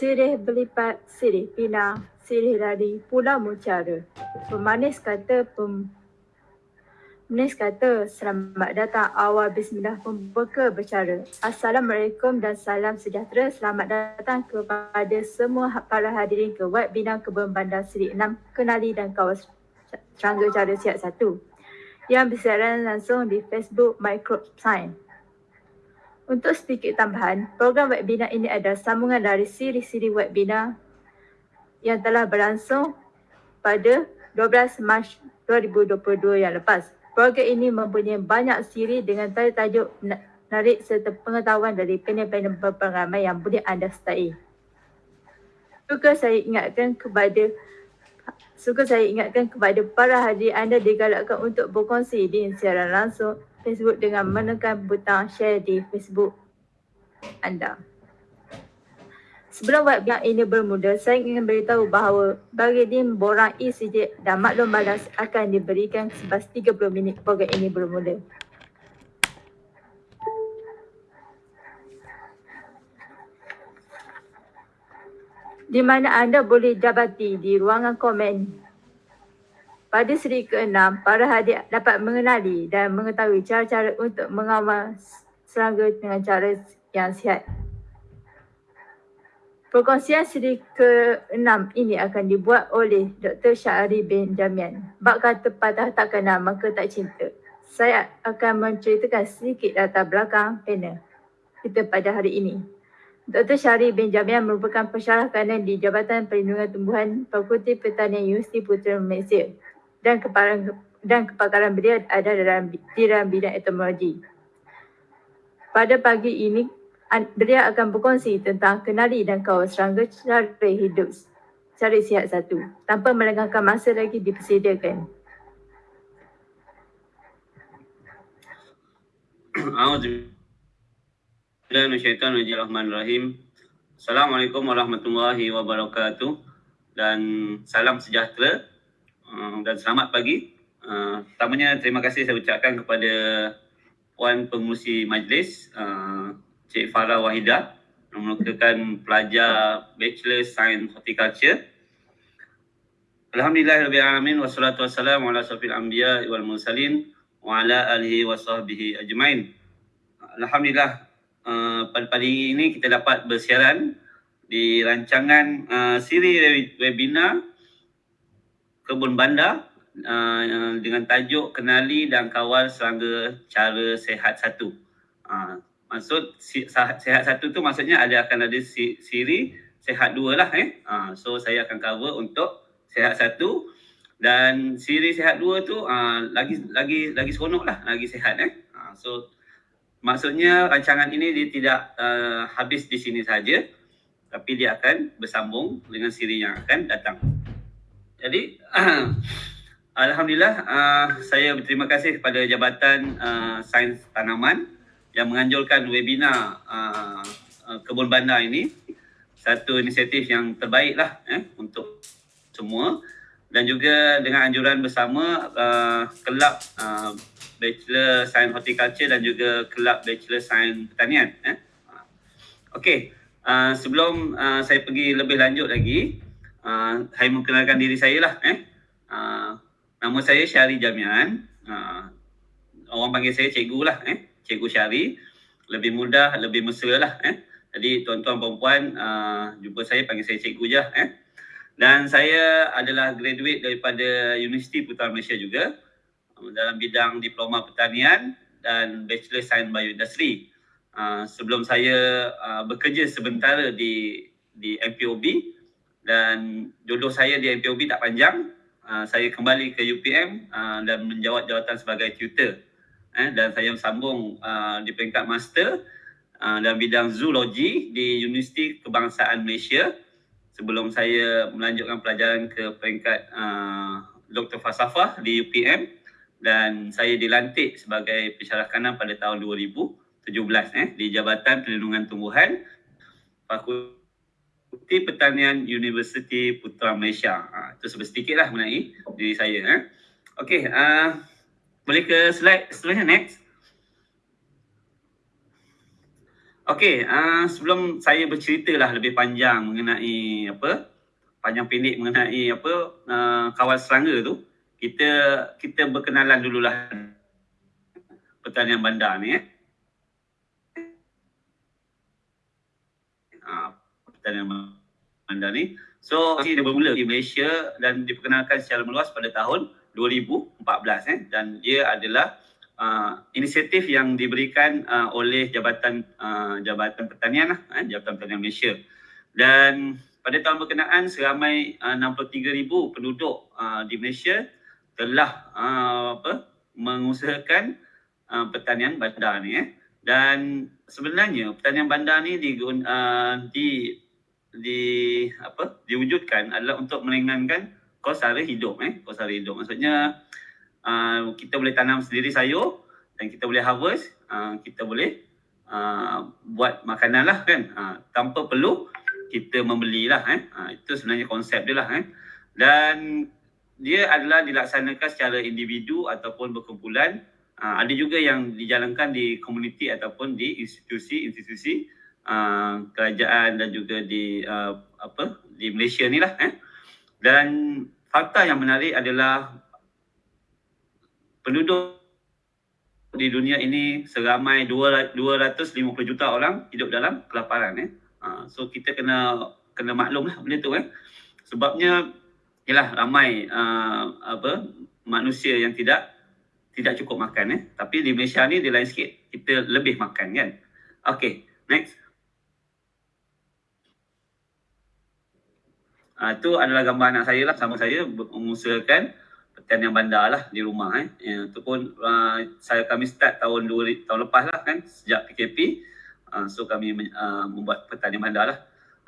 Sirih belipat, sirih pinang, sirih lari, pulau mucara. Pemanis kata, pem... Pemanis kata, selamat datang awal bismillah pembuka bercara. Assalamualaikum dan salam sejahtera. Selamat datang kepada semua para hadirin ke Wad Bina Kebun Bandar Seri 6, Kenali dan Kawas Serangga Cara Siap 1 yang bersiaran langsung di Facebook Microscience. Untuk sedikit tambahan, program webinar ini adalah sambungan dari siri-siri webinar yang telah berlangsung pada 12 Mac 2022 yang lepas. Program ini mempunyai banyak siri dengan tajuk menarik serta pengetahuan dari panel-panel berpengalaman yang boleh anda sertai. Juga saya ingatkan kepada Suka saya ingatkan kepada para hadir anda digalakkan untuk berkongsi di siaran langsung Facebook dengan menekan butang share di Facebook anda. Sebelum webinar ini bermula, saya ingin beritahu bahawa bagi tim borang ECJ dan maklum balas akan diberikan sebas 30 minit program ini bermula. Di mana anda boleh dapati di ruangan komen pada seri ke-6, para hadir dapat mengenali dan mengetahui cara-cara untuk mengawal serangga dengan cara yang sihat. Perkongsian seri ke-6 ini akan dibuat oleh Dr. Syahri bin Jamian. Bak kata patah tak kenal maka tak cinta. Saya akan menceritakan sedikit latar belakang panel kita pada hari ini. Dr. Syahri bin Jamian merupakan pensyarah kanan di Jabatan Perlindungan Tumbuhan Fakulti Pertanian Universiti Putra Malaysia dan kepakaran dan kepakaran beliau ada dalam di dalam bidang entomologi. Pada pagi ini beliau akan berkongsi tentang kenali dan kawal serangga cara hidup cari sihat satu tanpa melengahkan masa lagi dipersediakan. Assalamualaikum warahmatullahi wabarakatuh dan salam sejahtera Uh, dan selamat pagi. Uh, pertamanya terima kasih saya ucapkan kepada Puan Pengurusi Majlis uh, Cik Farah Wahida yang merupakan pelajar Bachelor Science Horticulture. Alhamdulillahirrahmanirrahim wassalatu wassalamu ala safil anbiya wal mursalin wa ala alihi wa sahbihi ajmain. Alhamdulillah uh, pada pagi ini kita dapat bersiaran di rancangan uh, siri webinar kebun bandar uh, dengan tajuk kenali dan kawal serangga cara sehat satu. Uh, maksud sehat satu tu maksudnya ada akan ada siri sehat dua lah eh. Uh, so saya akan cover untuk sehat satu dan siri sehat dua tu uh, lagi lagi lagi seronok lah lagi sehat eh. Uh, so maksudnya rancangan ini dia tidak uh, habis di sini saja tapi dia akan bersambung dengan siri yang akan datang. Jadi Alhamdulillah uh, saya berterima kasih kepada Jabatan uh, Sains Tanaman yang menganjurkan webinar uh, uh, kebun bandar ini satu inisiatif yang terbaik lah eh, untuk semua dan juga dengan anjuran bersama uh, kelab uh, Bachelor Sains Horticulture dan juga kelab Bachelor Sains Pertanian. Eh. Okey, uh, sebelum uh, saya pergi lebih lanjut lagi, uh, saya mengenalkan diri saya lah eh. Uh, nama saya Syari Jamian. Uh, orang panggil saya cikgu lah eh. Cikgu Syari. Lebih mudah, lebih mesra lah eh. Jadi tuan-tuan perempuan uh, jumpa saya panggil saya cikgu je eh. Dan saya adalah graduate daripada Universiti Putra Malaysia juga uh, dalam bidang diploma pertanian dan Bachelor Science Bioindustry. Uh, sebelum saya uh, bekerja sebentar di di MPOB, dan jodoh saya di MPOB tak panjang. Uh, saya kembali ke UPM uh, dan menjawat jawatan sebagai tutor. Eh, dan saya sambung uh, di peringkat master uh, dalam bidang zoologi di Universiti Kebangsaan Malaysia sebelum saya melanjutkan pelajaran ke peringkat uh, Doktor Falsafah di UPM dan saya dilantik sebagai pensyarah kanan pada tahun 2017 eh, di Jabatan Perlindungan Tumbuhan Fakultas Bukti Pertanian Universiti Putra Malaysia. Ha, itu sedikit lah mengenai diri saya. Eh. Okey, uh, boleh ke slide seterusnya next. Okey, uh, sebelum saya bercerita lah lebih panjang mengenai apa panjang pendek mengenai apa uh, kawal serangga tu, kita kita berkenalan dululah pertanian bandar ni eh. Uh, pertanian bandar ni. So, dia bermula di Malaysia dan diperkenalkan secara meluas pada tahun 2014 eh dan dia adalah uh, inisiatif yang diberikan uh, oleh Jabatan uh, Jabatan Pertanian lah, eh, Jabatan Pertanian Malaysia. Dan pada tahun berkenaan seramai uh, 63,000 penduduk uh, di Malaysia telah uh, apa mengusahakan uh, pertanian bandar ni eh. Dan sebenarnya pertanian bandar ni di uh, di di apa diwujudkan adalah untuk meringankan kos sara hidup eh. Kos sara hidup. Maksudnya uh, kita boleh tanam sendiri sayur dan kita boleh harvest uh, kita boleh uh, buat makanan lah kan. Uh, tanpa perlu kita membelilah eh. Uh, itu sebenarnya konsep dia lah eh. Dan dia adalah dilaksanakan secara individu ataupun berkumpulan. Uh, ada juga yang dijalankan di komuniti ataupun di institusi-institusi uh, kerajaan dan juga di uh, apa di Malaysia ni lah eh. Dan fakta yang menarik adalah penduduk di dunia ini seramai 250 juta orang hidup dalam kelaparan eh. Uh, so kita kena kena maklum lah benda tu eh. Sebabnya ialah ramai uh, apa manusia yang tidak tidak cukup makan eh. Tapi di Malaysia ni dia lain sikit. Kita lebih makan kan. Okay, next. Uh, itu adalah gambar anak saya lah sama saya mengusahakan pertanian bandar lah di rumah eh. Ya, itu pun uh, saya kami start tahun dua tahun lepas lah kan sejak PKP. Uh, so kami uh, membuat pertanian bandar lah.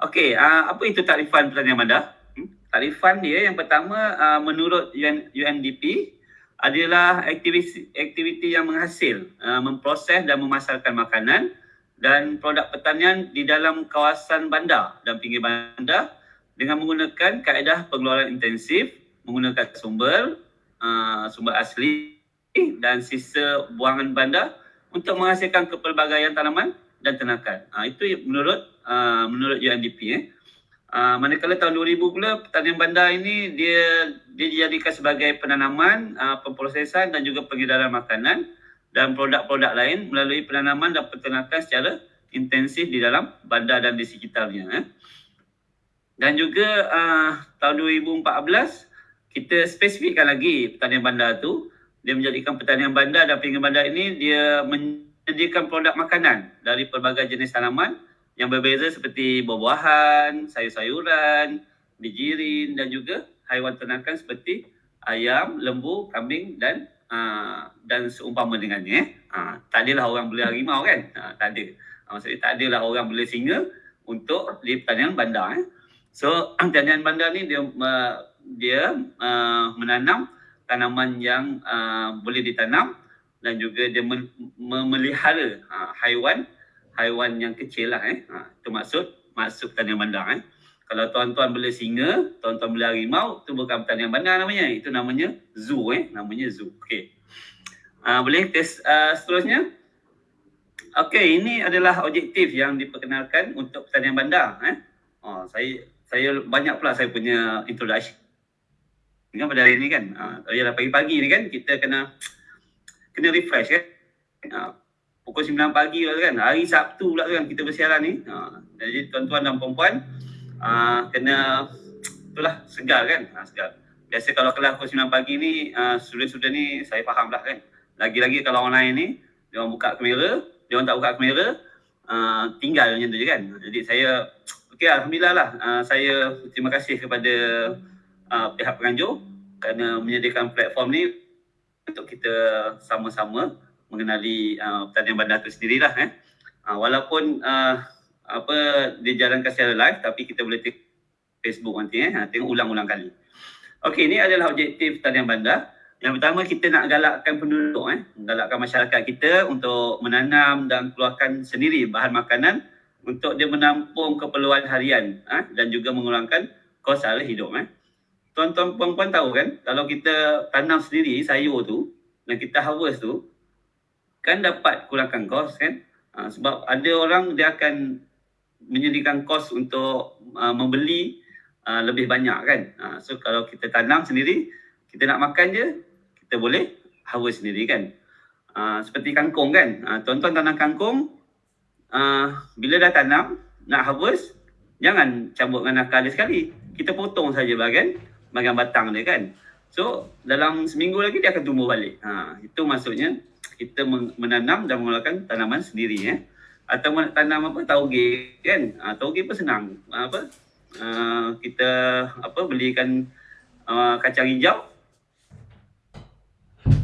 Okey, uh, apa itu takrifan pertanian bandar? Hmm? Takrifan dia yang pertama uh, menurut UN, UNDP adalah aktiviti, aktiviti yang menghasil, uh, memproses dan memasarkan makanan dan produk pertanian di dalam kawasan bandar dan pinggir bandar dengan menggunakan kaedah pengeluaran intensif, menggunakan sumber, uh, sumber asli dan sisa buangan bandar untuk menghasilkan kepelbagaian tanaman dan ternakan. Uh, itu menurut uh, menurut UNDP. Eh. Uh, manakala tahun 2000 pula pertanian bandar ini dia dia dijadikan sebagai penanaman, uh, pemprosesan dan juga pengedaran makanan dan produk-produk lain melalui penanaman dan peternakan secara intensif di dalam bandar dan di sekitarnya. Eh. Dan juga uh, tahun 2014 kita spesifikkan lagi pertanian bandar tu dia menjadikan pertanian bandar dan pinggir bandar ini dia menyediakan produk makanan dari pelbagai jenis tanaman yang berbeza seperti buah-buahan, sayur-sayuran, bijirin dan juga haiwan ternakan seperti ayam, lembu, kambing dan uh, dan seumpama dengannya. Uh, tak adalah orang beli harimau kan? Uh, tak ada. Uh, maksudnya tak adalah orang beli singa untuk di pertanian bandar. Eh. So pertanian bandar ni dia uh, dia uh, menanam tanaman yang uh, boleh ditanam dan juga dia memelihara uh, haiwan haiwan yang kecil lah eh. Ha, itu maksud masuk pertanian bandar eh. Kalau tuan-tuan beli singa, tuan-tuan beli harimau, itu bukan pertanian bandar namanya. Itu namanya zoo eh. Namanya zoo. Okey. Uh, boleh test uh, seterusnya? Okey, ini adalah objektif yang diperkenalkan untuk pertanian bandar eh. Oh, saya saya banyak pula saya punya introduction. Kan pada hari ni kan, uh, dah pagi-pagi ni kan, kita kena kena refresh kan. Uh, pukul 9 pagi lah kan, hari Sabtu pula kan kita bersiaran ni. Uh, jadi tuan-tuan dan puan-puan, uh, kena itulah segar kan, uh, segar. Biasa kalau kelas pukul 9 pagi ni, sudah-sudah ni saya faham lah kan. Lagi-lagi kalau online ni, dia orang buka kamera, dia orang tak buka kamera, uh, tinggal macam tu je kan. Jadi saya Okey, alhamdulillah lah. Uh, saya terima kasih kepada uh, pihak penganjur kerana menyediakan platform ni untuk kita sama-sama mengenali uh, pertanian bandar itu sendirilah eh. Uh, walaupun uh, apa dijalankan secara live tapi kita boleh tengok Facebook nanti eh. Tengok ulang-ulang kali. Okey, ini adalah objektif pertanian bandar. Yang pertama kita nak galakkan penduduk eh, galakkan masyarakat kita untuk menanam dan keluarkan sendiri bahan makanan untuk dia menampung keperluan harian ha? dan juga mengurangkan kos sara hidup. Eh. Tuan-tuan puan-puan tahu kan kalau kita tanam sendiri sayur tu dan kita harvest tu kan dapat kurangkan kos kan. Uh, sebab ada orang dia akan menyediakan kos untuk uh, membeli uh, lebih banyak kan. Uh, so kalau kita tanam sendiri, kita nak makan je, kita boleh harvest sendiri kan. Uh, seperti kangkung kan. Uh, tuan-tuan tanam kangkung, uh, bila dah tanam, nak harvest, jangan cabut dengan akar dia sekali. Kita potong saja bahagian, bahagian batang dia kan. So dalam seminggu lagi dia akan tumbuh balik. Ha, itu maksudnya kita menanam dan mengeluarkan tanaman sendiri ya. Atau tanam apa tauge kan? Ha, tauge pun senang. Apa? Uh, kita apa belikan uh, kacang hijau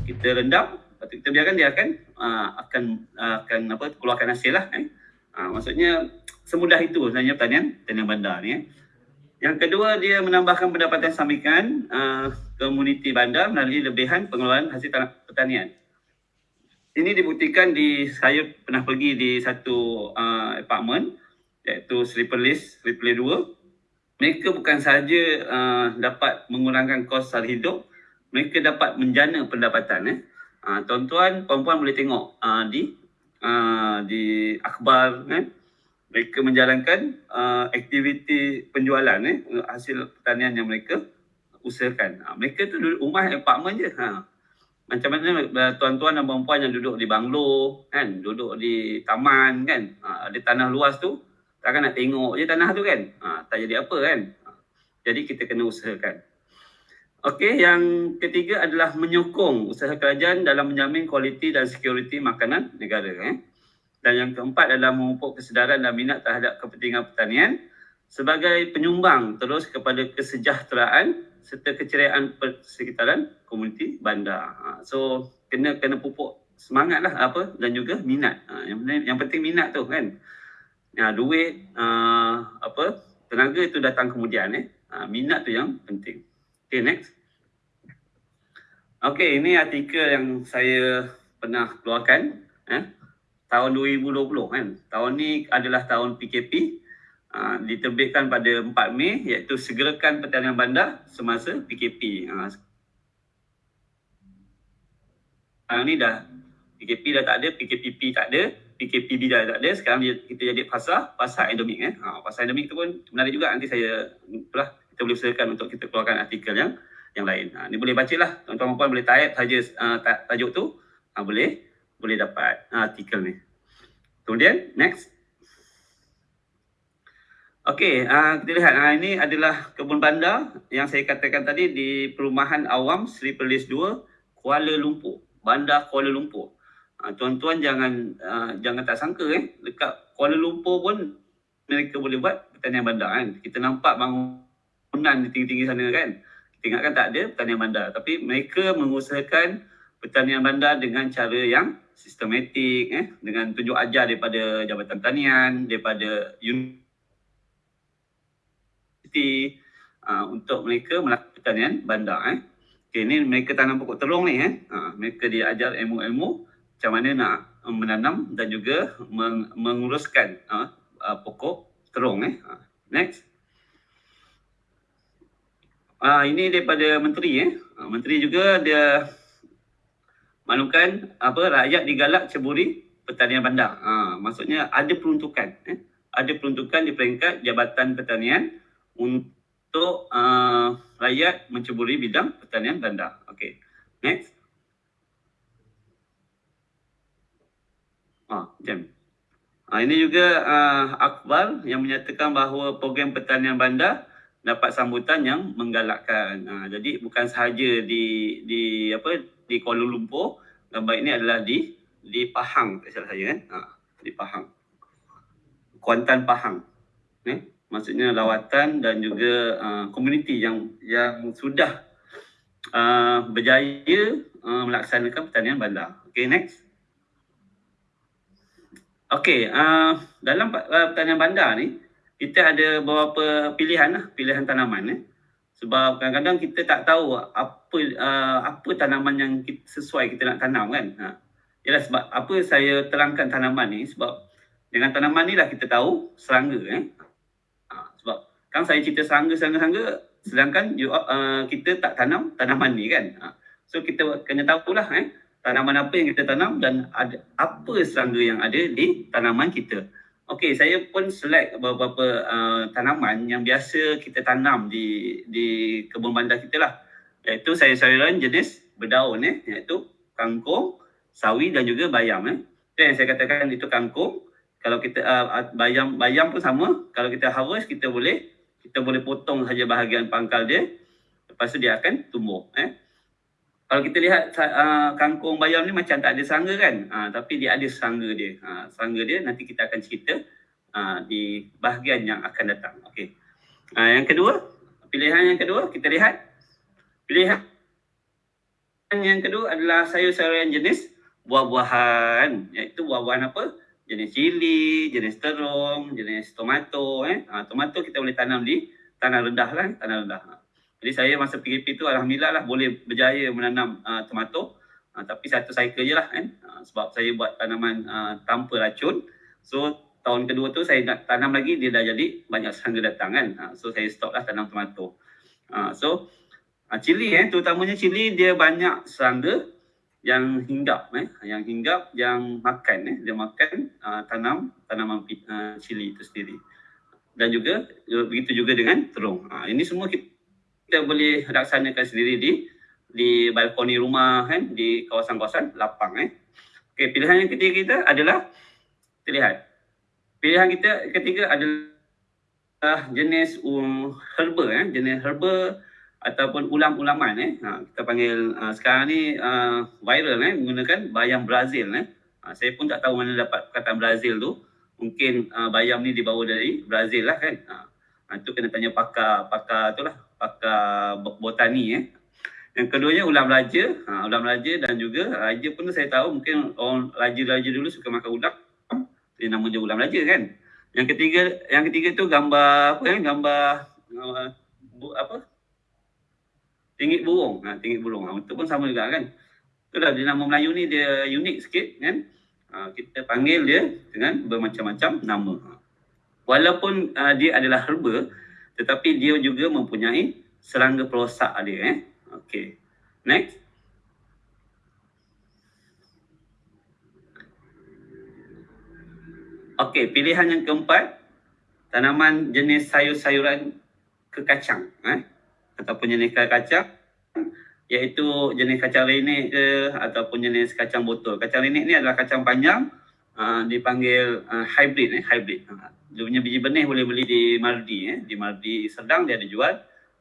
kita rendam lepas kita biarkan dia akan uh, akan uh, akan apa keluarkan hasil lah eh. Uh, maksudnya semudah itu sebenarnya pertanian pertanian bandar ni eh. Yang kedua dia menambahkan pendapatan sambikan uh, komuniti bandar melalui lebihan pengeluaran hasil tanah pertanian ini dibuktikan di saya pernah pergi di satu uh, apartment iaitu Sleeper List, Sleeper List 2. Mereka bukan sahaja uh, dapat mengurangkan kos sara hidup, mereka dapat menjana pendapatan. Eh. Uh, tuan-tuan, puan-puan boleh tengok uh, di uh, di akhbar eh. mereka menjalankan uh, aktiviti penjualan eh, hasil pertanian yang mereka usahakan. Uh, mereka tu duduk rumah apartment je. Ha macam mana uh, tuan-tuan dan puan-puan yang duduk di banglo kan duduk di taman kan ha, ada tanah luas tu takkan nak tengok je tanah tu kan ha, tak jadi apa kan ha, jadi kita kena usahakan Okey, yang ketiga adalah menyokong usaha kerajaan dalam menjamin kualiti dan security makanan negara. Eh. Dan yang keempat adalah memupuk kesedaran dan minat terhadap kepentingan pertanian sebagai penyumbang terus kepada kesejahteraan serta keceriaan persekitaran komuniti bandar. Ha, so kena kena pupuk semangat lah apa dan juga minat. Ha, yang penting, yang penting minat tu kan. Ya, duit uh, apa tenaga itu datang kemudian eh. Minat tu yang penting. Okay next. Okay ini artikel yang saya pernah keluarkan eh, tahun 2020 kan. Tahun ni adalah tahun PKP uh, diterbitkan pada 4 Mei iaitu segerakan pertanian bandar semasa PKP. Uh, sekarang ni dah PKP dah tak ada, PKPP tak ada, PKPB dah tak ada. Sekarang kita jadi pasar, pasar endemik. Eh. Ha, pasar endemik tu pun menarik juga. Nanti saya, itulah, kita boleh usahakan untuk kita keluarkan artikel yang yang lain. Ha, ni boleh baca lah. Tuan-tuan puan boleh type saja uh, tajuk tu. Ha, boleh boleh dapat uh, artikel ni. Kemudian, next. Okey, uh, kita lihat uh, ini adalah kebun bandar yang saya katakan tadi di Perumahan Awam Sri Perlis 2, Kuala Lumpur. Bandar Kuala Lumpur. Uh, tuan-tuan jangan uh, jangan tak sangka eh dekat Kuala Lumpur pun mereka boleh buat pertanian bandar kan. Kita nampak bangunan di tinggi-tinggi sana kan. Kita ingatkan tak ada pertanian bandar tapi mereka mengusahakan pertanian bandar dengan cara yang sistematik eh dengan tunjuk ajar daripada Jabatan Tanian, daripada universiti uh, untuk mereka melakukan pertanian bandar eh. Okay, ni mereka tanam pokok terung ni eh. Uh, mereka diajar ilmu-ilmu macam mana nak menanam dan juga meng- menguruskan uh, uh, pokok terung eh. Uh, next. Uh, ini daripada menteri eh. Uh, menteri juga dia maklumkan apa rakyat digalak ceburi pertanian bandar. Uh, maksudnya ada peruntukan eh. Ada peruntukan di peringkat Jabatan Pertanian untuk uh, rakyat menceburi bidang pertanian bandar. Okey. Next. Ah, jam. Ah, ini juga uh, akhbar yang menyatakan bahawa program pertanian bandar dapat sambutan yang menggalakkan. Uh, jadi bukan sahaja di di apa di Kuala Lumpur, gambar ini adalah di di Pahang, tak salah saya kan. Uh, di Pahang. Kuantan Pahang. Eh? maksudnya lawatan dan juga uh, komuniti yang yang sudah uh, berjaya uh, melaksanakan pertanian bandar. Okay, next. Okay, uh, dalam uh, pertanian bandar ni, kita ada beberapa pilihan lah, pilihan tanaman. Eh. Sebab kadang-kadang kita tak tahu apa uh, apa tanaman yang kita, sesuai kita nak tanam kan. Ha. Yalah sebab apa saya terangkan tanaman ni sebab dengan tanaman ni lah kita tahu serangga eh. Kan saya cerita serangga-serangga-serangga sedangkan you, uh, kita tak tanam tanaman ni kan. Uh, so kita kena tahu lah eh tanaman apa yang kita tanam dan ada apa serangga yang ada di tanaman kita. Okey, saya pun select beberapa uh, tanaman yang biasa kita tanam di di kebun bandar kita lah. Iaitu sayur-sayuran jenis berdaun eh, iaitu kangkung, sawi dan juga bayam eh. Itu yang saya katakan itu kangkung. Kalau kita uh, bayam bayam pun sama. Kalau kita harvest kita boleh kita boleh potong saja bahagian pangkal dia. Lepas tu dia akan tumbuh eh. Kalau kita lihat uh, kangkung bayam ni macam tak ada serangga kan? Uh, tapi dia ada serangga dia. Uh, serangga dia nanti kita akan cerita uh, di bahagian yang akan datang. Okey. Uh, yang kedua, pilihan yang kedua kita lihat. Pilihan yang kedua adalah sayur-sayuran jenis buah-buahan. Iaitu buah-buahan apa? Jenis cili, jenis terung, jenis tomato. Eh? Uh, tomato kita boleh tanam di tanah rendah lah. Tanah rendah. Jadi saya masa PKP tu Alhamdulillah lah boleh berjaya menanam uh, tomato. Uh, tapi satu cycle je lah kan. Uh, sebab saya buat tanaman uh, tanpa racun. So tahun kedua tu saya nak tanam lagi dia dah jadi banyak serangga datang kan. Uh, so saya stop lah tanam tomato. Uh, so uh, cili eh terutamanya cili dia banyak serangga yang hinggap eh yang hinggap yang makan eh dia makan uh, tanam tanaman uh, cili itu sendiri. Dan juga begitu juga dengan terung. Uh, ini semua kita kita boleh laksanakan sendiri di di balkoni rumah kan di kawasan-kawasan lapang eh. Okey, pilihan yang ketiga kita adalah kita lihat. Pilihan kita ketiga adalah jenis um, herba eh, jenis herba ataupun ulam-ulaman eh. Ha, kita panggil uh, sekarang ni uh, viral eh menggunakan bayam Brazil eh. Ha, saya pun tak tahu mana dapat perkataan Brazil tu. Mungkin uh, bayam ni dibawa dari Brazil lah kan. Ha, itu kena tanya pakar pakar tu lah pakar botani eh. Yang keduanya ulam raja, ha, ulam raja dan juga raja pun saya tahu mungkin orang raja-raja dulu suka makan ulam. Dia nama dia ulam raja kan. Yang ketiga yang ketiga tu gambar apa kan? Gambar uh, bu, apa? Tinggi burung. Ha, tinggi burung. Ha, itu pun sama juga kan. Itulah dia nama Melayu ni dia unik sikit kan. Ha, kita panggil dia dengan bermacam-macam nama. Ha. Walaupun uh, dia adalah herba, tetapi dia juga mempunyai serangga perosak dia eh. Okey. Next. Okey, pilihan yang keempat tanaman jenis sayur-sayuran kekacang eh ataupun jenis kacang iaitu jenis kacang renek ke ataupun jenis kacang botol. Kacang renek ni adalah kacang panjang uh, dipanggil uh, hybrid eh hybrid. Uh, dia punya biji benih boleh beli di Mardi eh. Di Mardi Serdang dia ada jual.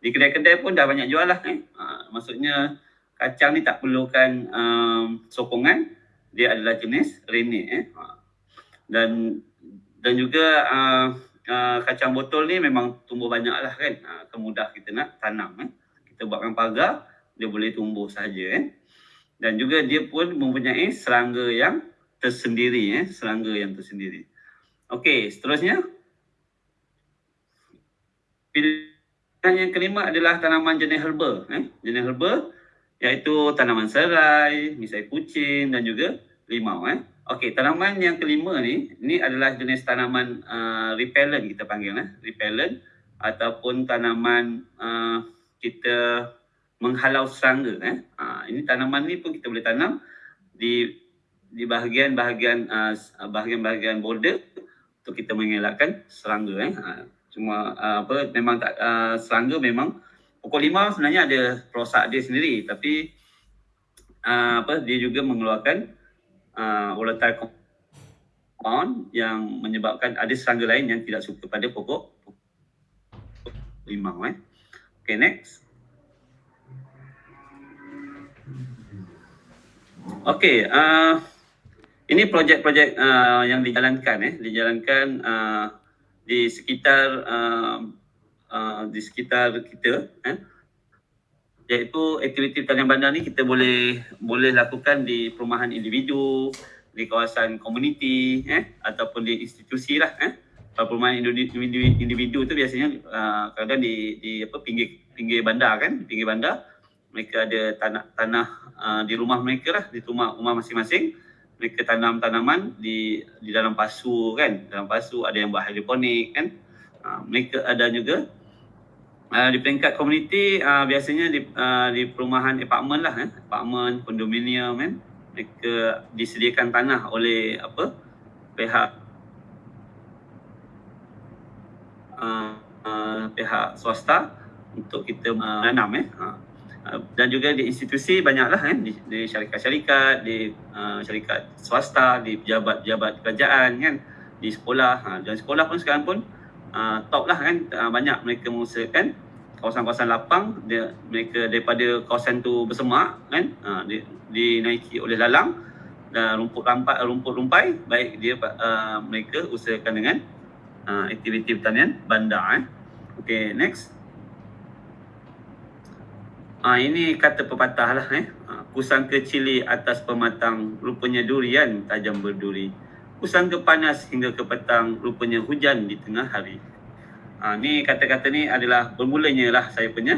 Di kedai-kedai pun dah banyak jual lah eh. Ha, maksudnya kacang ni tak perlukan um, sokongan. Dia adalah jenis rene eh. Ha. Dan dan juga uh, uh, kacang botol ni memang tumbuh banyak lah kan. Ha, kemudah kita nak tanam eh. Kita buatkan pagar, dia boleh tumbuh saja eh. Dan juga dia pun mempunyai serangga yang tersendiri eh. Serangga yang tersendiri. Okey, seterusnya. Pilihan yang kelima adalah tanaman jenis herba. Eh? Jenis herba iaitu tanaman serai, misai kucing dan juga limau. Eh? Okey, tanaman yang kelima ni, ini adalah jenis tanaman uh, repellent kita panggil. Eh? Repellent ataupun tanaman uh, kita menghalau serangga. Eh? Uh, ini tanaman ni pun kita boleh tanam di di bahagian-bahagian uh, bahagian-bahagian border untuk kita mengelakkan serangga eh. Ha, cuma uh, apa memang tak uh, serangga memang pokok lima sebenarnya ada perosak dia sendiri tapi uh, apa dia juga mengeluarkan uh, volatile compound yang menyebabkan ada serangga lain yang tidak suka pada pokok limau eh. Okay next. Okay, uh, ini projek-projek uh, yang dijalankan eh. Dijalankan uh, di sekitar uh, uh, di sekitar kita eh. Iaitu aktiviti talian bandar ni kita boleh boleh lakukan di perumahan individu di kawasan komuniti eh. Ataupun di institusi lah eh. Perumahan individu, individu tu biasanya uh, kadang di di apa pinggir pinggir bandar kan pinggir bandar. Mereka ada tanah tanah uh, di rumah mereka lah di rumah rumah masing-masing mereka tanam tanaman di di dalam pasu kan. Dalam pasu ada yang buat hidroponik kan. Uh, mereka ada juga uh, di peringkat komuniti uh, biasanya di uh, di perumahan apartmen lah kan apartmen kondominium kan. Mereka disediakan tanah oleh apa? Pihak uh, uh, pihak swasta untuk kita menanam eh. Uh, dan juga di institusi banyaklah kan di, di syarikat-syarikat, di uh, syarikat swasta, di pejabat-pejabat kerajaan kan, di sekolah. Uh, dan sekolah pun sekarang pun uh, top lah kan, uh, banyak mereka mengusahakan kawasan-kawasan lapang dia, mereka daripada kawasan tu bersemak kan uh, di, dinaiki oleh lalang dan rumput rampai rumput rumpai baik dia uh, mereka usahakan dengan uh, aktiviti pertanian bandar eh. Okey, next. Ah ini kata pepatah lah eh. Ah, kusangka cili atas pematang rupanya durian tajam berduri. Kusangka panas hingga ke petang rupanya hujan di tengah hari. Ha, ni kata-kata ni adalah bermulanya lah saya punya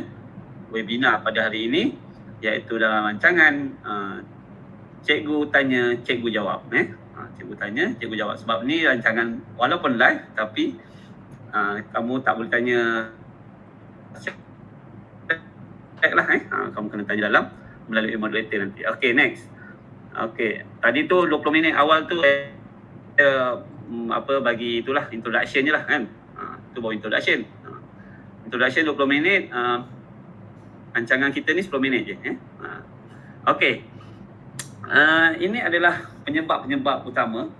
webinar pada hari ini iaitu dalam rancangan uh, cikgu tanya, cikgu jawab. Eh? Ha, cikgu tanya, cikgu jawab. Sebab ni rancangan walaupun live tapi uh, kamu tak boleh tanya check lah eh. Ha, kamu kena tanya dalam melalui moderator nanti. Okay, next. Okay, tadi tu 20 minit awal tu eh, uh, apa bagi itulah introduction je lah kan itu baru introduction. Uh, introduction 20 minit, uh, rancangan kita ni 10 minit je. Eh? Uh, okay. Uh, ini adalah penyebab-penyebab utama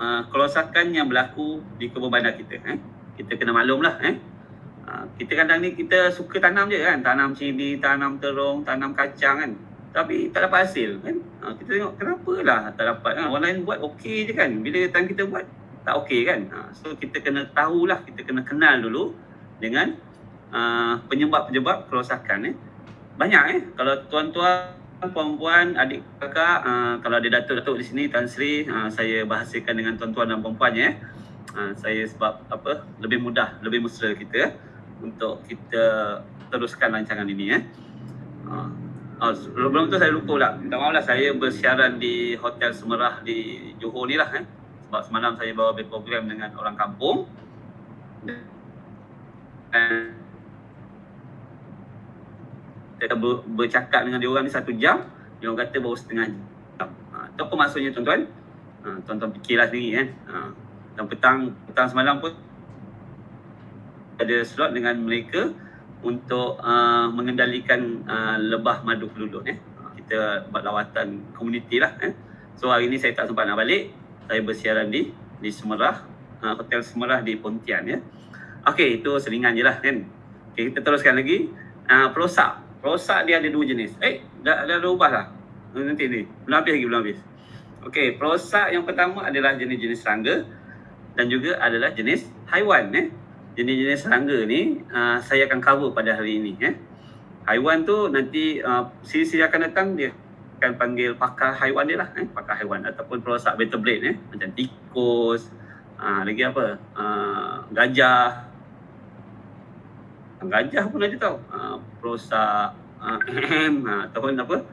uh, kerosakan yang berlaku di kebun bandar kita. Eh? Kita kena maklum lah. Eh? Uh, kita kadang ni kita suka tanam je kan. Tanam cili, tanam terung, tanam kacang kan. Tapi tak dapat hasil kan. Uh, kita tengok kenapa lah tak dapat kan. Orang lain buat okey je kan. Bila tangan kita buat tak okey kan. Ha, so kita kena tahulah, kita kena kenal dulu dengan uh, penyebab-penyebab kerosakan eh. Banyak eh kalau tuan-tuan puan-puan, adik kakak, uh, kalau ada datuk-datuk di sini Tan Sri, uh, saya bahasakan dengan tuan-tuan dan puan-puannya eh. Uh, saya sebab apa lebih mudah, lebih mesra kita untuk kita teruskan rancangan ini eh. Uh, Oh, sebelum tu saya lupa pula. Minta maaf lah saya bersiaran di Hotel Semerah di Johor ni lah eh sebab semalam saya bawa program dengan orang kampung dan kita ber, bercakap dengan dia orang ni satu jam dia orang kata baru setengah jam ha, tu apa maksudnya tuan-tuan ha, tuan-tuan fikirlah sendiri kan ha, dan petang petang semalam pun ada slot dengan mereka untuk uh, mengendalikan uh, lebah madu kelulut eh. Kita buat lawatan komuniti lah eh. so hari ni saya tak sempat nak balik saya bersiaran di di Semerah, uh, Hotel Semerah di Pontian ya. Okey, itu selingan je lah kan. Okay, kita teruskan lagi. Uh, perosak. Perosak dia ada dua jenis. Eh, dah, dah, dah ubah lah. Nanti ni. Belum habis lagi, belum habis. Okey, perosak yang pertama adalah jenis-jenis serangga dan juga adalah jenis haiwan. Eh. Jenis-jenis serangga ni uh, saya akan cover pada hari ini. Eh. Haiwan tu nanti uh, siri-siri akan datang dia akan panggil pakar haiwan dia lah eh? pakar haiwan ataupun perosak vertebrate eh? macam tikus uh, lagi apa uh, gajah gajah pun ada tau uh, perosak uh, ataupun apa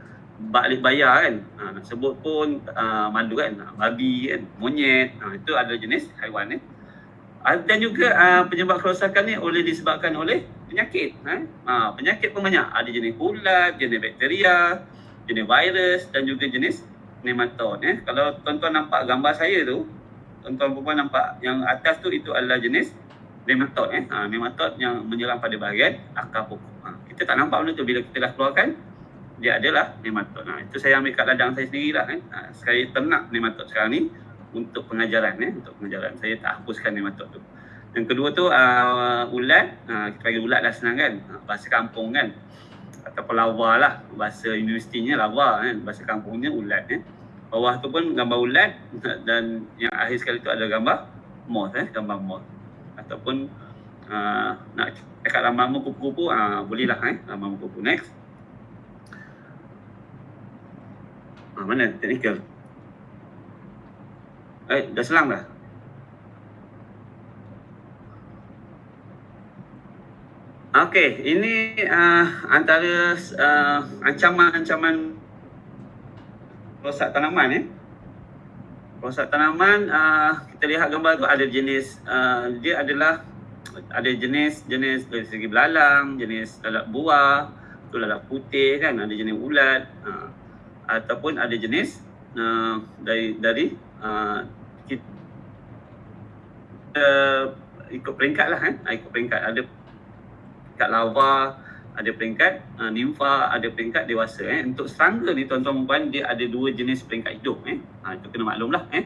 balik bayar kan uh, sebut pun uh, malu kan babi kan monyet uh, itu adalah jenis haiwan eh? Dan juga uh, penyebab kerosakan ni oleh disebabkan oleh penyakit eh? uh, penyakit pun banyak ada jenis ulat jenis bakteria jenis virus dan juga jenis nematod eh. Kalau tuan-tuan nampak gambar saya tu, tuan-tuan perempuan nampak yang atas tu itu adalah jenis nematod eh. Ha, nematod yang menyerang pada bahagian akar pokok. Ha, kita tak nampak benda tu bila kita dah keluarkan dia adalah nematod. Ha, itu saya ambil kat ladang saya sendirilah eh. Ha, saya ternak nematod sekarang ni untuk pengajaran eh, untuk pengajaran. Saya tak hapuskan nematod tu. Yang kedua tu uh, ulat, uh, kita panggil ulat lah senang kan. Uh, bahasa kampung kan. Ataupun lava lah. Bahasa universitinya lava kan. Bahasa kampungnya ulat eh. Bawah tu pun gambar ulat. Dan yang akhir sekali tu ada gambar moth eh gambar moth. Ataupun uh, nak cakap lama-lama kupu-kupu uh, boleh lah eh lama-lama kupu. Next. Ah, mana technical eh dah selang dah Okey, ini uh, antara uh, ancaman-ancaman rosak tanaman eh. Rosak tanaman uh, kita lihat gambar tu ada jenis uh, dia adalah ada jenis jenis dari segi belalang, jenis lalat buah, tu lalat putih kan, ada jenis ulat uh, ataupun ada jenis uh, dari dari uh, kita ikut peringkat lah eh. ikut peringkat. Ada peringkat lava ada peringkat uh, nimfa ada peringkat dewasa eh. Untuk serangga ni tuan-tuan puan dia ada dua jenis peringkat hidup eh. Ha, itu kena maklum lah eh.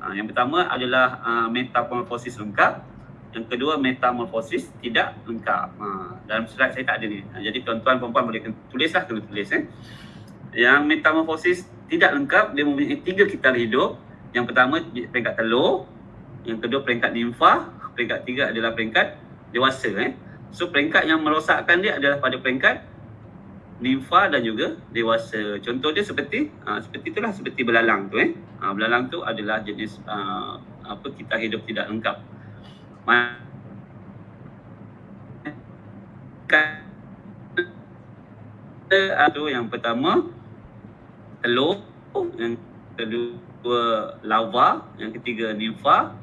Ha, yang pertama adalah uh, metamorfosis lengkap. Yang kedua metamorfosis tidak lengkap. Ha, dalam slide saya tak ada ni. Ha, jadi tuan-tuan dan puan boleh tulis lah kena tulis eh. Yang metamorfosis tidak lengkap dia mempunyai tiga kitar hidup. Yang pertama peringkat telur yang kedua peringkat nimfa peringkat tiga adalah peringkat dewasa eh So peringkat yang merosakkan dia adalah pada peringkat nimfa dan juga dewasa. Contoh dia seperti uh, seperti itulah seperti belalang tu eh. Uh, belalang tu adalah jenis uh, apa kita hidup tidak lengkap. Ada yang pertama telur, yang kedua lava, yang ketiga nimfa,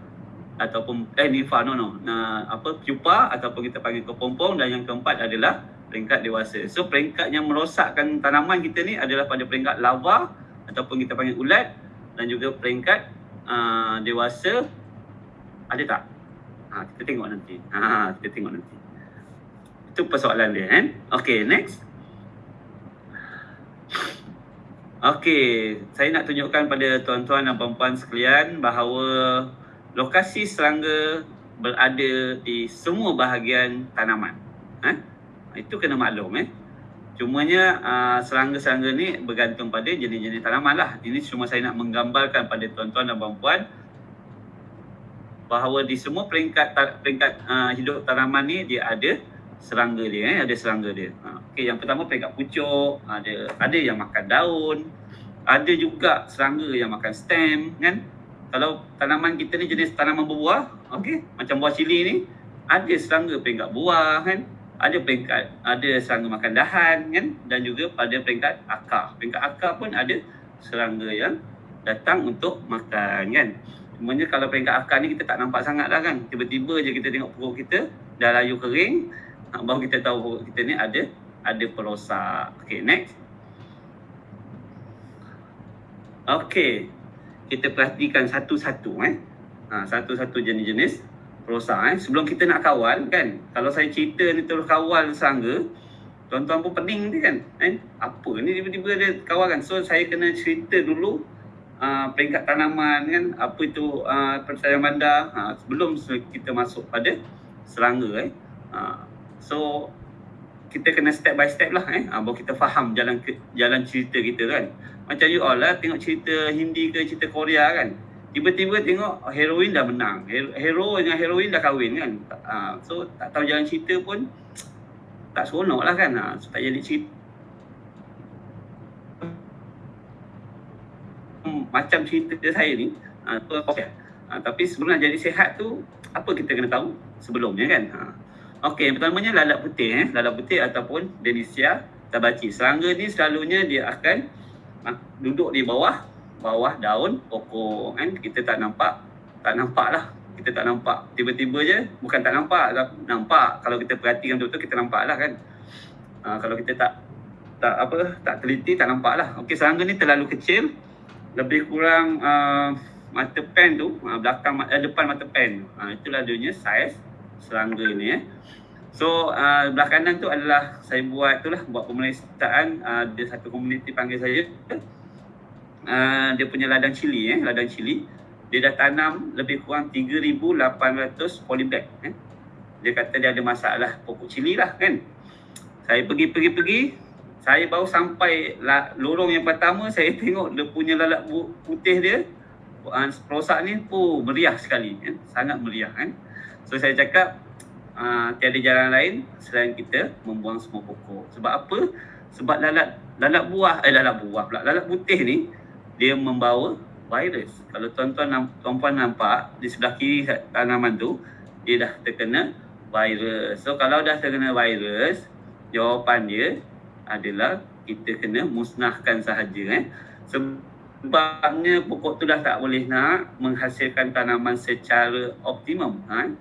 ataupun eh nifa no no nah, apa pupa ataupun kita panggil kepompong dan yang keempat adalah peringkat dewasa. So peringkat yang merosakkan tanaman kita ni adalah pada peringkat lava ataupun kita panggil ulat dan juga peringkat uh, dewasa ada tak? Ha, kita tengok nanti. Ha, kita tengok nanti. Itu persoalan dia kan. Okay next. Okay, saya nak tunjukkan pada tuan-tuan dan puan-puan sekalian bahawa lokasi serangga berada di semua bahagian tanaman. Eh? Itu kena maklum. Eh? Cumanya uh, serangga-serangga ni bergantung pada jenis-jenis tanaman lah. Ini cuma saya nak menggambarkan pada tuan-tuan dan puan-puan bahawa di semua peringkat peringkat uh, hidup tanaman ni dia ada serangga dia eh ada serangga dia. Ha, okey yang pertama peringkat pucuk, ada ada yang makan daun, ada juga serangga yang makan stem kan kalau tanaman kita ni jenis tanaman berbuah, okey, macam buah cili ni, ada serangga peringkat buah kan, ada peringkat ada serangga makan dahan kan dan juga pada peringkat akar. Peringkat akar pun ada serangga yang datang untuk makan kan. Sebenarnya kalau peringkat akar ni kita tak nampak sangat lah kan. Tiba-tiba je kita tengok pokok kita dah layu kering, baru kita tahu pokok kita ni ada ada perosak. Okey, next. Okey, kita perhatikan satu-satu eh. Ha, satu-satu jenis-jenis perosak eh. Sebelum kita nak kawal kan, kalau saya cerita ni terus kawal serangga, tuan-tuan pun pening ni kan. Eh? Apa ni tiba-tiba dia kawal kan. So saya kena cerita dulu uh, peringkat tanaman kan, apa itu uh, percaya bandar uh, sebelum kita masuk pada serangga eh. Uh, so kita kena step by step lah eh. Uh, baru kita faham jalan ke, jalan cerita kita kan. Macam you all lah tengok cerita Hindi ke cerita Korea kan. Tiba-tiba tengok heroin dah menang. Hero dengan heroin dah kahwin kan. Uh, so tak tahu jalan cerita pun tak seronok lah kan. Uh, so, tak jadi cerita. Hmm, macam cerita saya ni. Uh, tu, okay. uh, tapi sebelum nak jadi sehat tu, apa kita kena tahu sebelumnya kan. Uh. Okey, yang pertamanya lalat putih. Eh. Lalat putih ataupun Denicia tabaci. Serangga ni selalunya dia akan duduk di bawah bawah daun pokok kan. Kita tak nampak tak nampak lah kita tak nampak. Tiba-tiba je bukan tak nampak nampak. Kalau kita perhatikan betul-betul kita nampak lah kan. Uh, kalau kita tak tak apa tak teliti tak nampak lah okey serangga ni terlalu kecil. Lebih kurang uh, mata pen tu uh, belakang uh, depan mata pen. Uh, itulah dia saiz serangga ni eh. So uh, belah kanan tu adalah saya buat tu lah buat pemeriksaan uh, dia satu komuniti panggil saya. Uh, dia punya ladang cili eh ladang cili. Dia dah tanam lebih kurang 3800 polybag eh. Dia kata dia ada masalah pokok cili lah kan. Saya pergi pergi pergi saya baru sampai la, lorong yang pertama saya tengok dia punya lalat putih dia uh, perosak ni pun meriah sekali kan sangat meriah kan so saya cakap uh, tiada jalan lain selain kita membuang semua pokok. Sebab apa? Sebab lalat lalat buah eh lalat buah pula. Lalat putih ni dia membawa virus. Kalau tuan-tuan tuan-puan nampak di sebelah kiri tanaman tu dia dah terkena virus. So kalau dah terkena virus, jawapan dia adalah kita kena musnahkan sahaja eh. Sebabnya pokok tu dah tak boleh nak menghasilkan tanaman secara optimum. Ha?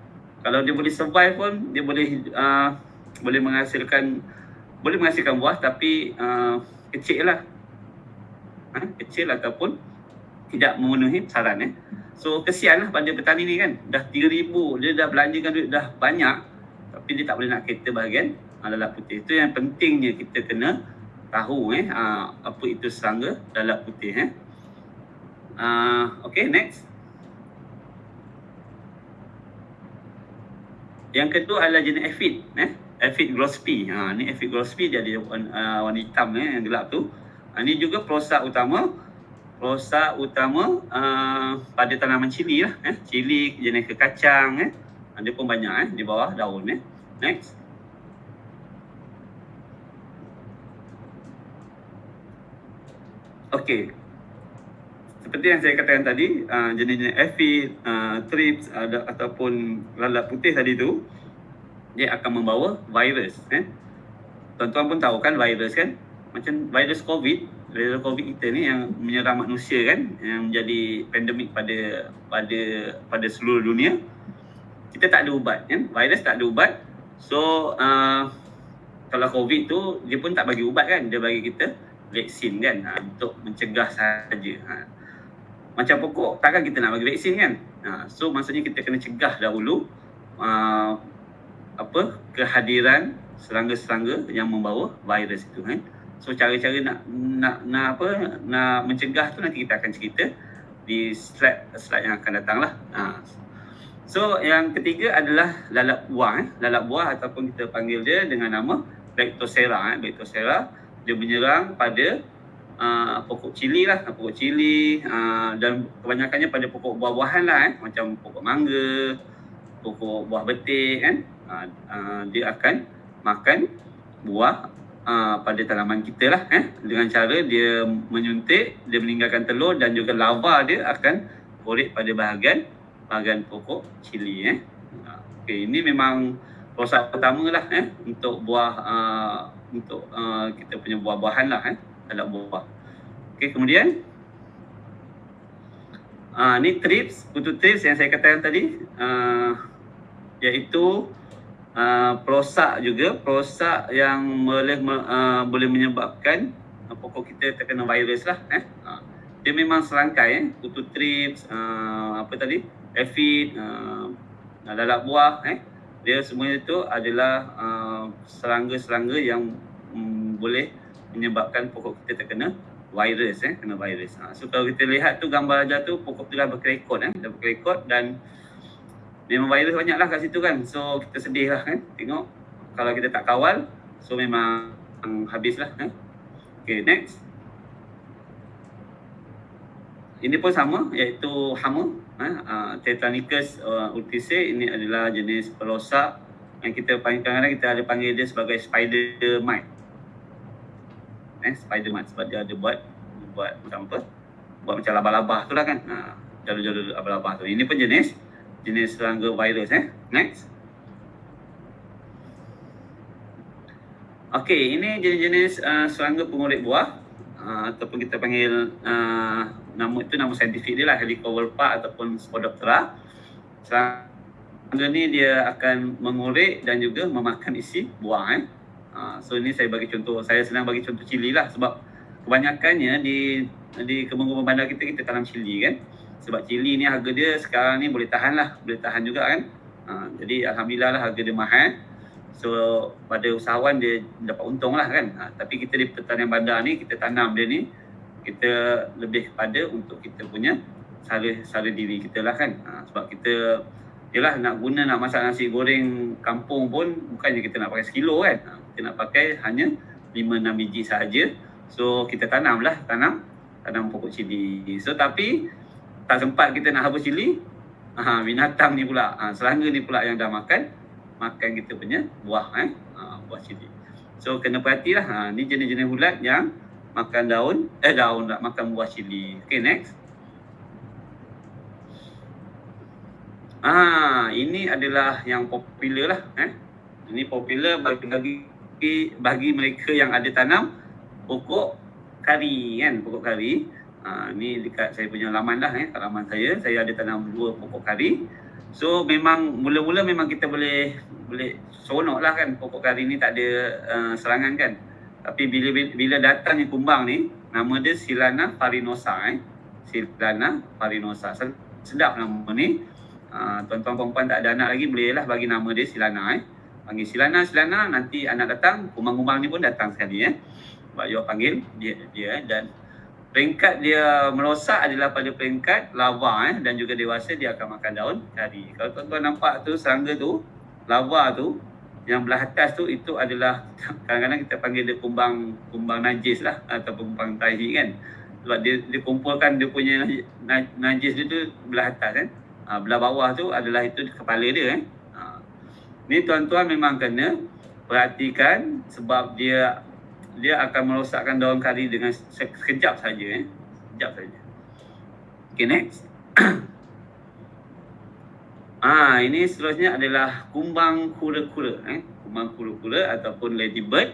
Kalau dia boleh survive pun dia boleh uh, boleh menghasilkan boleh menghasilkan buah tapi uh, kecil lah ha? kecil ataupun tidak memenuhi saran eh. So kesian lah pada petani ni kan. Dah 3000 dia dah belanjakan duit dah banyak tapi dia tak boleh nak kereta bahagian uh, lalap putih. Itu yang pentingnya kita kena tahu eh uh, apa itu serangga lalap putih eh. Uh, okay next. Yang kedua adalah jenis aphid eh. Aphid grospi. Ha ni aphid grospi dia ada uh, warna hitam eh yang gelap tu. Ha, ni juga perosak utama perosak utama uh, pada tanaman cili lah eh. Cili jenis kekacang eh. Ada pun banyak eh di bawah daun eh. Next. Okey. Seperti yang saya katakan tadi, uh, jenis-jenis aphid, uh, thrips ada ataupun lalat putih tadi tu dia akan membawa virus eh. Tuan-tuan pun tahu kan virus kan? Macam virus COVID, virus COVID kita ni yang menyerang manusia kan, yang menjadi pandemik pada pada pada seluruh dunia. Kita tak ada ubat kan? Virus tak ada ubat. So uh, kalau COVID tu dia pun tak bagi ubat kan? Dia bagi kita vaksin kan ha, untuk mencegah saja. Ha macam pokok takkan kita nak bagi vaksin kan ha, so maksudnya kita kena cegah dahulu uh, apa kehadiran serangga-serangga yang membawa virus itu kan so cara-cara nak nak nak apa nak mencegah tu nanti kita akan cerita di slide slide yang akan datang lah ha. so yang ketiga adalah lalap buah eh. lalap buah ataupun kita panggil dia dengan nama Bactocera eh. Bactocera dia menyerang pada uh, pokok cili lah, pokok cili uh, dan kebanyakannya pada pokok buah-buahan lah eh, macam pokok mangga, pokok buah betik kan, uh, uh, dia akan makan buah uh, pada tanaman kita lah eh, dengan cara dia menyuntik, dia meninggalkan telur dan juga lava dia akan korek pada bahagian bahagian pokok cili eh. Okay, ini memang proses pertama lah eh, untuk buah uh, untuk uh, kita punya buah-buahan lah eh anak buah. Okey, kemudian uh, ni trips, kutu trips yang saya katakan tadi uh, iaitu uh, perosak juga, perosak yang boleh uh, boleh menyebabkan uh, pokok kita terkena virus lah eh. Uh, dia memang serangkai eh, kutu trips, uh, apa tadi? Aphid, uh, lalak buah eh. Dia semua itu adalah uh, serangga-serangga yang um, boleh menyebabkan pokok kita terkena virus eh kena virus. Ha, so kalau kita lihat tu gambar aja tu pokok tu dah berkerekod eh dah berkerekod dan memang virus banyak lah kat situ kan. So kita sedih lah kan tengok kalau kita tak kawal so memang habis lah eh. Okay next. Ini pun sama iaitu hama eh, uh, Tetranicus uh, urticae ini adalah jenis perosak yang kita panggil kadang-kadang kita ada panggil dia sebagai spider mite eh Spiderman sebab dia ada buat buat macam apa? Buat macam laba-laba tu lah kan. Ha, jalur-jalur laba-laba tu. Ini pun jenis jenis serangga virus eh. Next. Okey, ini jenis-jenis uh, serangga pengurip buah uh, ataupun kita panggil uh, nama itu nama saintifik dia lah Helicobacter ataupun Spodoptera. Serangga ni dia akan mengurip dan juga memakan isi buah eh. Ha, so ini saya bagi contoh, saya senang bagi contoh cili lah sebab kebanyakannya di di kebun-kebun bandar kita kita tanam cili kan. Sebab cili ni harga dia sekarang ni boleh tahan lah, boleh tahan juga kan. Ha, jadi alhamdulillah lah harga dia mahal. So pada usahawan dia dapat untung lah kan. Ha, tapi kita di pertanian bandar ni kita tanam dia ni kita lebih kepada untuk kita punya sara sara diri kita lah kan. Ha, sebab kita Yalah nak guna nak masak nasi goreng kampung pun bukannya kita nak pakai sekilo kan. Kita nak pakai hanya 5-6 biji sahaja. So kita tanam lah, tanam tanam pokok cili. So tapi tak sempat kita nak habis cili, ha, binatang ni pula, ha, serangga ni pula yang dah makan, makan kita punya buah eh, ha, buah cili. So kena perhatilah, ha, ni jenis-jenis ulat yang makan daun, eh daun tak makan buah cili. Okay next. Ah, ini adalah yang popular lah eh. Ini popular bagi, bagi bagi mereka yang ada tanam pokok kari kan? Pokok kari. Ha, ni dekat saya punya laman lah eh laman saya. Saya ada tanam dua pokok kari. So memang mula-mula memang kita boleh boleh seronok lah kan? Pokok kari ni tak ada uh, serangan kan? Tapi bila bila datangnya kumbang ni nama dia Silana farinosa eh. Silana farinosa. Sedap nama ni. Uh, tuan-tuan perempuan tak ada anak lagi bolehlah bagi nama dia Silana eh. Panggil Silana, Silana nanti anak datang, kumbang-kumbang ni pun datang sekali eh. Sebab you panggil dia dia eh. dan peringkat dia merosak adalah pada peringkat lava eh dan juga dewasa dia akan makan daun kari. Kalau tuan-tuan nampak tu serangga tu, lava tu yang belah atas tu itu adalah kadang-kadang kita panggil dia kumbang kumbang najis lah ataupun kumbang tahi kan sebab dia, dia kumpulkan dia punya najis dia tu belah atas kan belah bawah tu adalah itu kepala dia ha. Ni tuan-tuan memang kena perhatikan sebab dia dia akan merosakkan daun kari dengan sekejap saja eh sekejap saja okay next Ah, ini seterusnya adalah kumbang kura-kura eh. Kumbang kura-kura ataupun ladybird.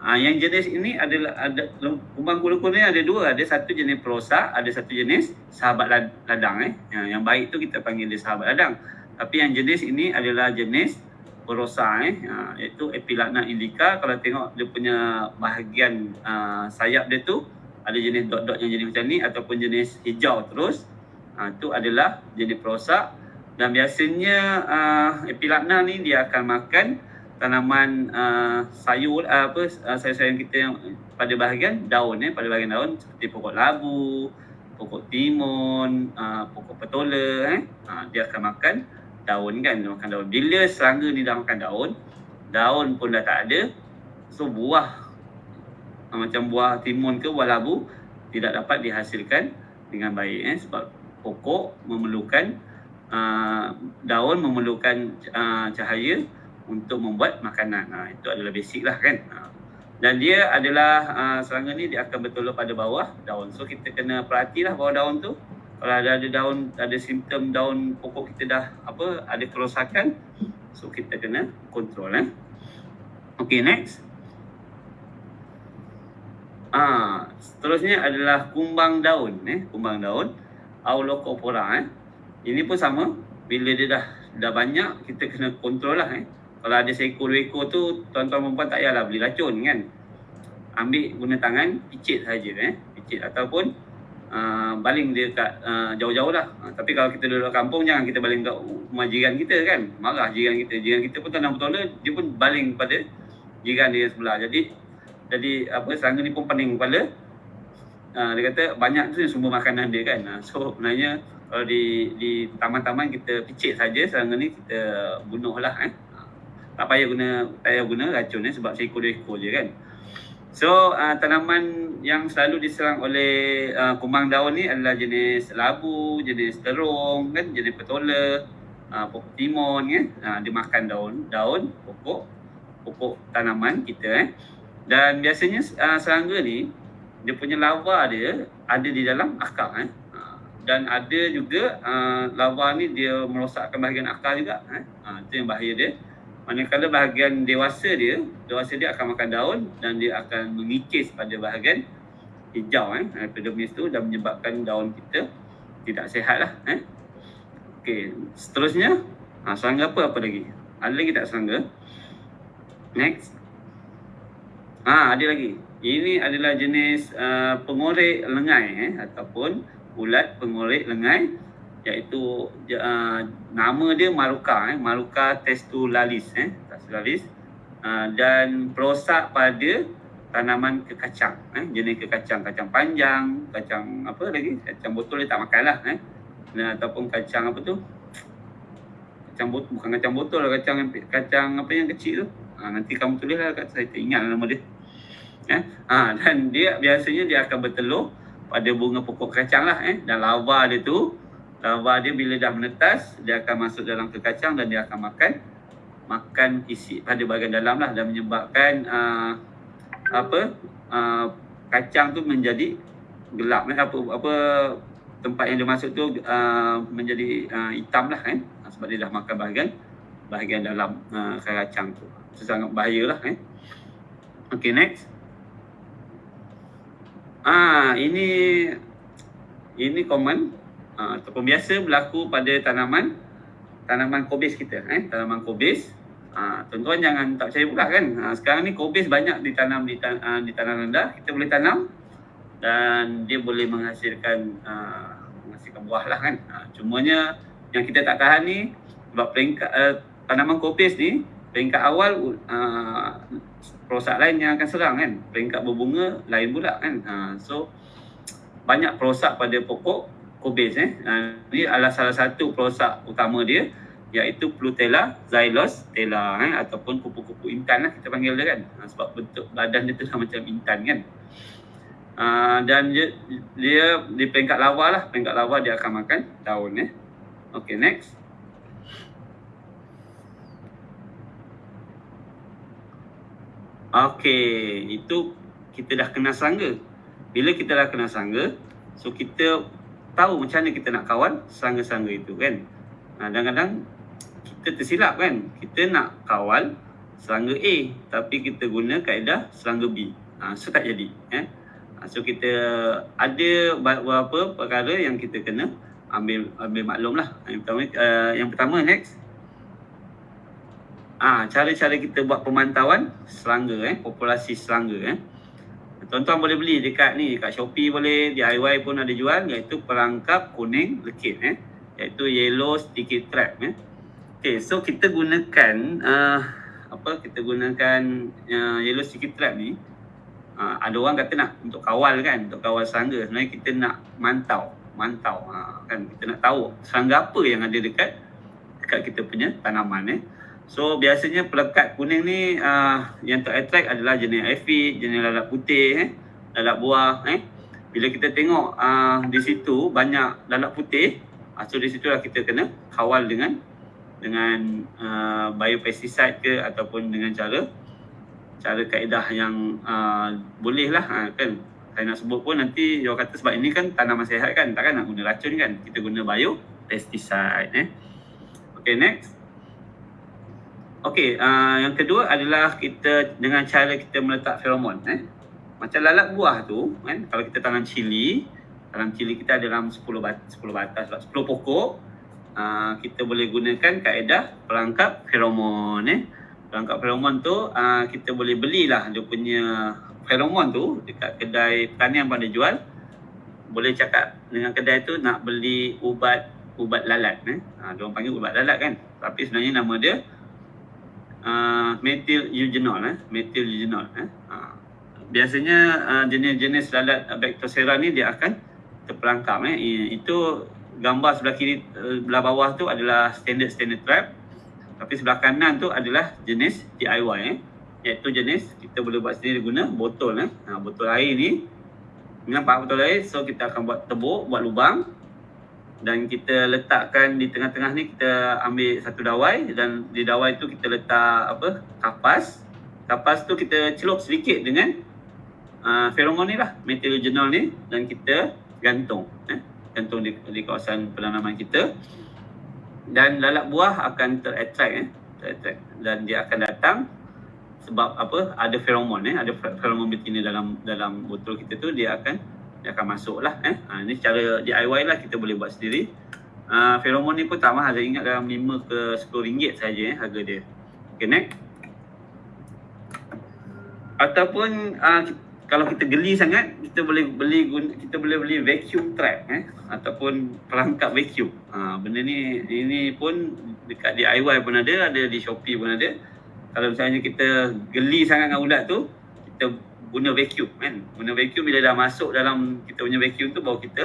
Ah, yang jenis ini adalah ada kumbang kura-kura ni ada dua, ada satu jenis prosa, ada satu jenis sahabat ladang eh. Yang, yang baik tu kita panggil dia sahabat ladang. Tapi yang jenis ini adalah jenis prosa eh. Ah, iaitu Epilagna indica. Kalau tengok dia punya bahagian ah, sayap dia tu ada jenis dot-dot yang jenis macam ni ataupun jenis hijau terus. Ah, tu adalah jenis prosa dan biasanya uh, epilagna ni dia akan makan tanaman uh, sayur uh, apa uh, sayur-sayuran kita yang pada bahagian daun eh pada bahagian daun seperti pokok labu, pokok timun, uh, pokok petola eh uh, dia akan makan daun kan dia makan daun. Bila serangga ni dah makan daun, daun pun dah tak ada. So buah macam buah timun ke buah labu tidak dapat dihasilkan dengan baik eh sebab pokok memerlukan uh, daun memerlukan uh, cahaya untuk membuat makanan. Uh, itu adalah basic lah kan. Uh. Dan dia adalah uh, serangga ni dia akan betul pada bawah daun. So kita kena perhatilah bawah daun tu. Kalau ada ada daun ada simptom daun pokok kita dah apa ada kerosakan, so kita kena kontrol eh. Okay next. Ah, seterusnya adalah kumbang daun eh, kumbang daun Aulocopora eh. Ini pun sama. Bila dia dah dah banyak, kita kena kontrol lah eh. Kalau ada seekor dua ekor tu, tuan-tuan perempuan tak payahlah beli racun kan. Ambil guna tangan, picit saja eh. Picit ataupun uh, baling dia kat uh, jauh-jauh lah. Uh, tapi kalau kita duduk kampung, jangan kita baling kat rumah jiran kita kan. Marah jiran kita. Jiran kita pun tanam betul dia pun baling pada jiran dia sebelah. Jadi, jadi apa serangga ni pun pening kepala. Uh, dia kata banyak tu sumber makanan dia kan. Uh, so, sebenarnya kalau di di taman-taman kita picit saja serangga ni kita bunuh lah eh. Tak payah guna tak payah guna racun eh sebab seekor dua ekor je kan. So uh, tanaman yang selalu diserang oleh uh, kumbang daun ni adalah jenis labu, jenis terung kan, jenis petola, uh, pokok timun kan. Uh, dia makan daun, daun, pokok, pokok tanaman kita eh. Dan biasanya uh, serangga ni dia punya lava dia ada di dalam akar eh dan ada juga uh, lava ni dia merosakkan bahagian akar juga eh. Uh, itu yang bahaya dia. Manakala bahagian dewasa dia, dewasa dia akan makan daun dan dia akan mengikis pada bahagian hijau eh, epidermis tu dan menyebabkan daun kita tidak sehat lah eh. Okey, seterusnya ha, serangga apa apa lagi? Ada lagi tak serangga? Next. Ha, ada lagi. Ini adalah jenis uh, pengorek lengai eh ataupun ulat pengorek lengai iaitu uh, nama dia maruka eh maruka testulalis eh testulalis. Uh, dan perosak pada tanaman kekacang eh jenis kekacang. Kacang panjang kacang apa lagi? Kacang botol dia tak makanlah eh. Dan ataupun kacang apa tu? Kacang botol bukan kacang botol lah kacang kacang apa yang kecil tu. Ha, nanti kamu tulislah kat saya tak ingat nama dia. Eh ha, dan dia biasanya dia akan bertelur pada bunga pokok kacang lah eh. Dan lava dia tu lava dia bila dah menetas dia akan masuk dalam ke kacang dan dia akan makan. Makan isi pada bahagian dalam lah dan menyebabkan uh, apa uh, kacang tu menjadi gelap. Eh apa apa tempat yang dia masuk tu uh, menjadi uh, hitam lah kan eh? sebab dia dah makan bahagian bahagian dalam uh, kacang tu. Itu sangat bahaya lah eh. Okay next. Ah ini ini common ah, ataupun biasa berlaku pada tanaman tanaman kobis kita eh tanaman kobis ah tuan-tuan jangan tak percaya pula kan ah, sekarang ni kobis banyak ditanam di tan- ah, di tanah rendah kita boleh tanam dan dia boleh menghasilkan uh, menghasilkan buah lah kan. Uh, cumanya yang kita tak tahan ni sebab peringkat uh, tanaman kopis ni peringkat awal uh, perosak lain yang akan serang kan. Peringkat berbunga lain pula kan. Uh, so banyak perosak pada pokok kopis eh. Uh, ini adalah salah satu perosak utama dia iaitu Plutella xylostella eh, ataupun kupu-kupu intan lah kita panggil dia kan ha, sebab bentuk badan dia tu lah macam intan kan uh, dan dia, dia di peringkat lava lah peringkat lava dia akan makan daun eh. Okay next Okay, itu kita dah kena serangga. Bila kita dah kena serangga, so kita tahu macam mana kita nak kawan serangga-serangga itu kan. Ha, kadang-kadang kita tersilap kan kita nak kawal serangga A tapi kita guna kaedah serangga B ha, so tak jadi eh? ha, so kita ada beberapa perkara yang kita kena ambil ambil maklum lah yang pertama, uh, yang pertama next Ah, ha, cara-cara kita buat pemantauan serangga eh, populasi serangga eh. Tuan-tuan boleh beli dekat ni, dekat Shopee boleh, DIY pun ada jual iaitu perangkap kuning lekit eh. Iaitu yellow sticky trap eh. Okay, so kita gunakan uh, apa kita gunakan uh, yellow sticky trap ni uh, ada orang kata nak untuk kawal kan untuk kawal serangga sebenarnya kita nak mantau mantau uh, kan kita nak tahu serangga apa yang ada dekat dekat kita punya tanaman eh so biasanya pelekat kuning ni uh, yang ter-attract adalah jenis aphid jenis lalat putih eh lalat buah eh. Bila kita tengok uh, di situ banyak lalat putih uh, so di situlah kita kena kawal dengan dengan uh, biopesticide ke ataupun dengan cara cara kaedah yang uh, boleh lah uh, kan. Saya nak sebut pun nanti dia kata sebab ini kan tanaman sihat kan takkan nak guna racun kan. Kita guna biopesticide eh. Okay next Okay, uh, yang kedua adalah kita dengan cara kita meletak feromon eh. Macam lalat buah tu kan, kalau kita tanam cili, tanam cili kita ada dalam 10 batas, 10 batas, 10 pokok, uh, kita boleh gunakan kaedah perangkap feromon eh. Perangkap feromon tu uh, kita boleh belilah dia punya feromon tu dekat kedai pertanian pada jual. Boleh cakap dengan kedai tu nak beli ubat ubat lalat eh. Ha, dia orang panggil ubat lalat kan. Tapi sebenarnya nama dia uh, methyl eugenol eh. Methyl eugenol eh. Ha. Biasanya uh, jenis-jenis lalat Bactocera ni dia akan terperangkap eh. Itu gambar sebelah kiri uh, belah bawah tu adalah standard standard trap tapi sebelah kanan tu adalah jenis DIY eh iaitu jenis kita boleh buat sendiri guna botol eh botol air ni dengan pak botol air so kita akan buat tebuk buat lubang dan kita letakkan di tengah-tengah ni kita ambil satu dawai dan di dawai tu kita letak apa? Kapas. Kapas tu kita celup sedikit dengan uh, feromon ni lah methyl ni dan kita gantung eh. Gantung di, di kawasan penanaman kita. Dan lalat buah akan terattract eh. Terattract. Dan dia akan datang sebab apa? Ada feromon eh. Ada feromon betina dalam dalam botol kita tu dia akan dia akan masuk lah eh. Ha, ini cara DIY lah kita boleh buat sendiri. Uh, feromon ni pun tak mahal. Saya ingat dalam 5 ke 10 ringgit saja eh harga dia. Okay next. Ataupun uh, kalau kita geli sangat kita boleh beli kita boleh beli vacuum trap eh. Ataupun perangkap vacuum. Ha, benda ni ini pun dekat DIY pun ada, ada di Shopee pun ada. Kalau misalnya kita geli sangat dengan ulat tu, kita guna vacuum kan. Guna vacuum bila dah masuk dalam kita punya vacuum tu baru kita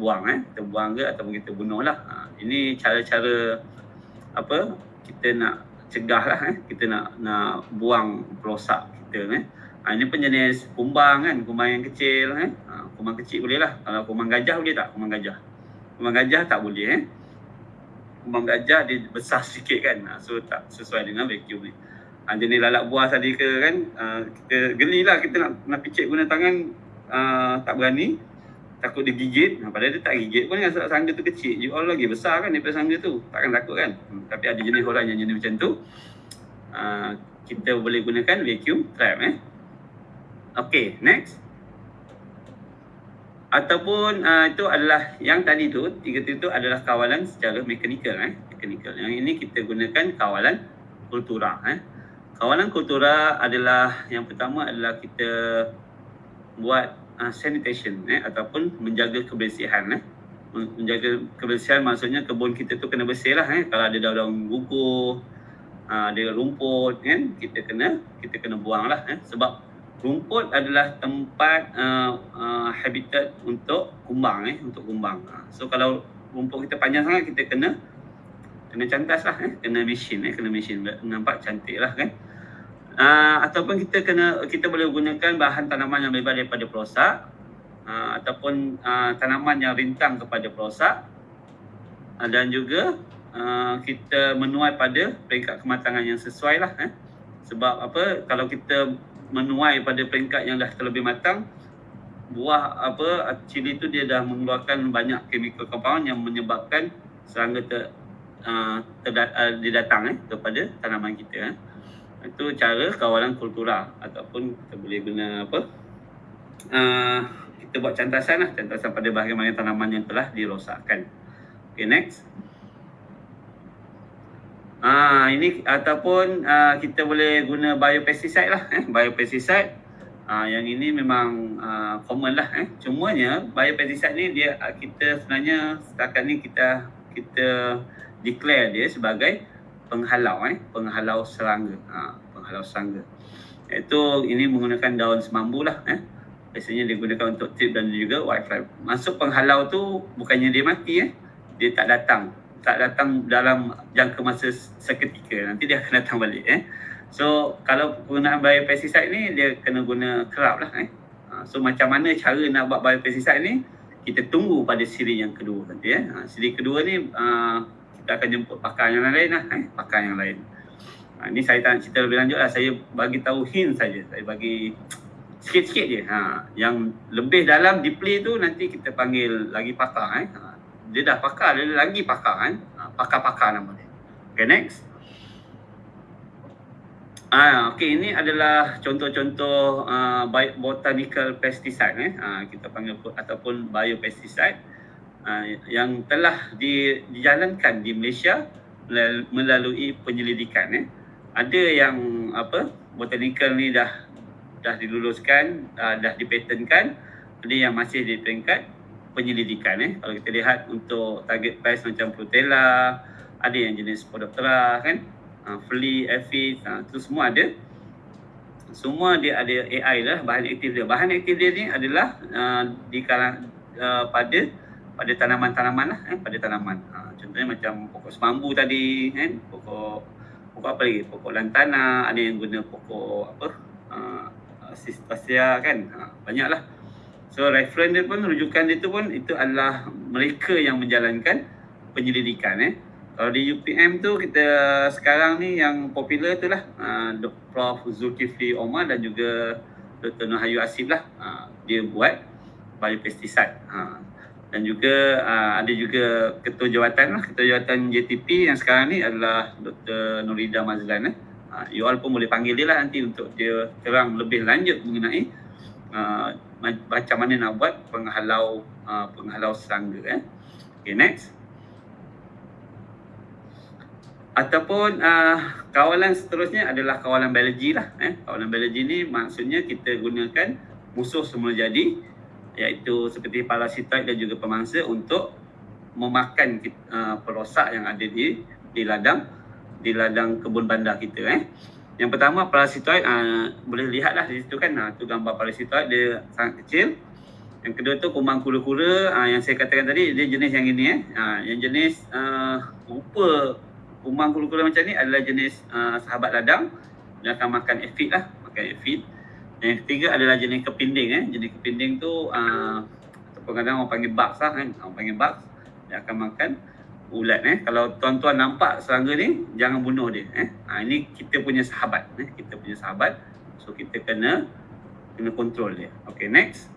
buang eh. Kita buang ke ataupun kita bunuh lah. Ha, ini cara-cara apa kita nak cegah lah eh. Kita nak nak buang perosak kita eh. Ha, ini pun jenis kumbang kan, kumbang yang kecil kan. Ha, kumbang kecil boleh lah. Kalau kumbang gajah boleh tak? Kumbang gajah. Kumbang gajah tak boleh eh. Kumbang gajah dia besar sikit kan. Ha, so tak sesuai dengan vacuum ni. Ha, jenis lalat buah tadi ke kan, ha, kita gelilah kita nak nak picit guna tangan ha, tak berani. Takut dia gigit. Ha, padahal dia tak gigit pun kan sangga tu kecil. You all lagi besar kan daripada sangga tu. Takkan takut kan. Hmm, tapi ada jenis orang yang jenis macam tu. Ha, kita boleh gunakan vacuum trap eh. Okay, next. Ataupun uh, itu adalah yang tadi tu, tiga itu adalah kawalan secara mekanikal. Eh? mekanikal. Yang ini kita gunakan kawalan kultura. Eh? Kawalan kultura adalah yang pertama adalah kita buat uh, sanitation eh, ataupun menjaga kebersihan eh. Menjaga kebersihan maksudnya kebun kita tu kena bersih lah eh. Kalau ada daun-daun gugur, uh, ada rumput kan, kita kena kita kena buang lah eh. Sebab rumput adalah tempat uh, uh, habitat untuk kumbang eh, untuk kumbang. So kalau rumput kita panjang sangat kita kena kena cantas lah eh. kena mesin eh. kena mesin nampak cantik lah kan. Uh, ataupun kita kena kita boleh gunakan bahan tanaman yang lebar daripada perosak uh, ataupun uh, tanaman yang rintang kepada perosak uh, dan juga uh, kita menuai pada peringkat kematangan yang sesuai lah eh. sebab apa kalau kita menuai pada peringkat yang dah terlebih matang buah apa cili tu dia dah mengeluarkan banyak chemical compound yang menyebabkan serangga ter, uh, uh, didatang eh, kepada tanaman kita eh. Itu cara kawalan kultura ataupun kita boleh guna apa uh, kita buat cantasan lah cantasan pada bahagian tanaman yang telah dirosakkan. Okay next. Ah ini ataupun uh, kita boleh guna biopesticide lah eh biopesticide. Ah yang ini memang uh, common lah eh. Cumanya biopesticide ni dia kita sebenarnya setakat ni kita kita declare dia sebagai penghalau eh penghalau serangga. Ha, penghalau serangga. Iaitu ini menggunakan daun semambu lah eh. Biasanya digunakan untuk tip dan juga whitefly masuk penghalau tu bukannya dia mati eh. Dia tak datang. Tak datang dalam jangka masa seketika. Nanti dia akan datang balik eh. So kalau penggunaan biopesticide ni dia kena guna kerap lah eh. Ha, so macam mana cara nak buat biopesticide ni kita tunggu pada siri yang kedua nanti eh. Ha, siri kedua ni uh, kita akan jemput pakar yang lain lah eh, pakar yang lain. Ha, ni saya tak nak cerita lebih lanjut lah. Saya bagi tahu hint saja. Saya bagi sikit-sikit je. Ha, yang lebih dalam deeply tu nanti kita panggil lagi pakar eh. ha, dia dah pakar dia lagi pakar eh. ha, pakar-pakar nama dia. Okay next. Ah, okay, ini adalah contoh-contoh uh, botanical pesticide eh. Uh, kita panggil ataupun biopesticide yang telah di, dijalankan di Malaysia melalui penyelidikan eh. Ada yang apa botanical ni dah dah diluluskan, uh, dah dipatenkan, ada yang masih di peringkat penyelidikan eh. Kalau kita lihat untuk target pest macam Protella, ada yang jenis Podoptera kan, uh, Flea, Aphid, uh, tu semua ada. Semua dia ada AI lah bahan aktif dia. Bahan aktif dia ni adalah uh, di kalang, uh, pada pada tanaman-tanaman lah eh, pada tanaman. Ha, contohnya macam pokok semambu tadi kan, pokok pokok apa lagi? Pokok lantana, ada yang guna pokok apa? Uh, Sistasia kan. Ha, banyaklah. So reference dia pun rujukan dia tu pun itu adalah mereka yang menjalankan penyelidikan eh. Kalau di UPM tu kita sekarang ni yang popular tu lah uh, Prof Zulkifli Omar dan juga Dr. Nohayu Asif lah uh, dia buat biopesticide. Ha, dan juga uh, ada juga ketua jawatan lah ketua jawatan JTP yang sekarang ni adalah Dr. Nurida Mazlan eh. Uh, you all pun boleh panggil dia lah nanti untuk dia terang lebih lanjut mengenai uh, macam mana nak buat penghalau uh, penghalau serangga eh. Okay next. Ataupun uh, kawalan seterusnya adalah kawalan biologi lah eh. Kawalan biologi ni maksudnya kita gunakan musuh semula jadi iaitu seperti parasitoid dan juga pemangsa untuk memakan uh, perosak yang ada di di ladang di ladang kebun bandar kita eh. Yang pertama parasitoid uh, boleh lihatlah di situ kan uh, tu gambar parasitoid dia sangat kecil. Yang kedua tu kumbang kura-kura uh, yang saya katakan tadi dia jenis yang ini eh. Uh, yang jenis uh, rupa kumbang kura-kura macam ni adalah jenis uh, sahabat ladang dia akan makan aphid lah, makan aphid. Yang ketiga adalah jenis kepinding eh. Jenis kepinding tu uh, ataupun kadang orang panggil bugs lah kan. Orang panggil bugs. Dia akan makan ulat eh. Kalau tuan-tuan nampak serangga ni, jangan bunuh dia eh. Ha, ini kita punya sahabat eh. Kita punya sahabat. So kita kena kena kontrol dia. Okay next.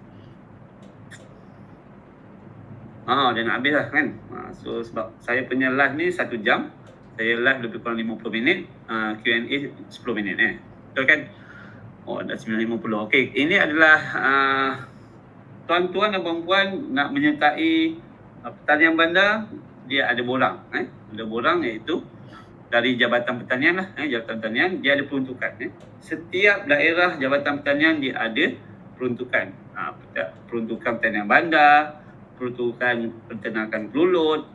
Ah, dia nak habis lah kan. Ha, so sebab saya punya live ni satu jam. Saya live lebih kurang 50 minit. Uh, Q&A 10 minit eh. Betul kan? Oh, dah 9.50. Okey, ini adalah uh, tuan-tuan dan puan-puan nak menyertai uh, pertanian bandar, dia ada borang. Eh? Ada borang iaitu dari Jabatan Pertanian lah. Eh? Jabatan Pertanian, dia ada peruntukan. Eh? Setiap daerah Jabatan Pertanian dia ada peruntukan. Ha, peruntukan pertanian bandar, peruntukan peternakan kelulut,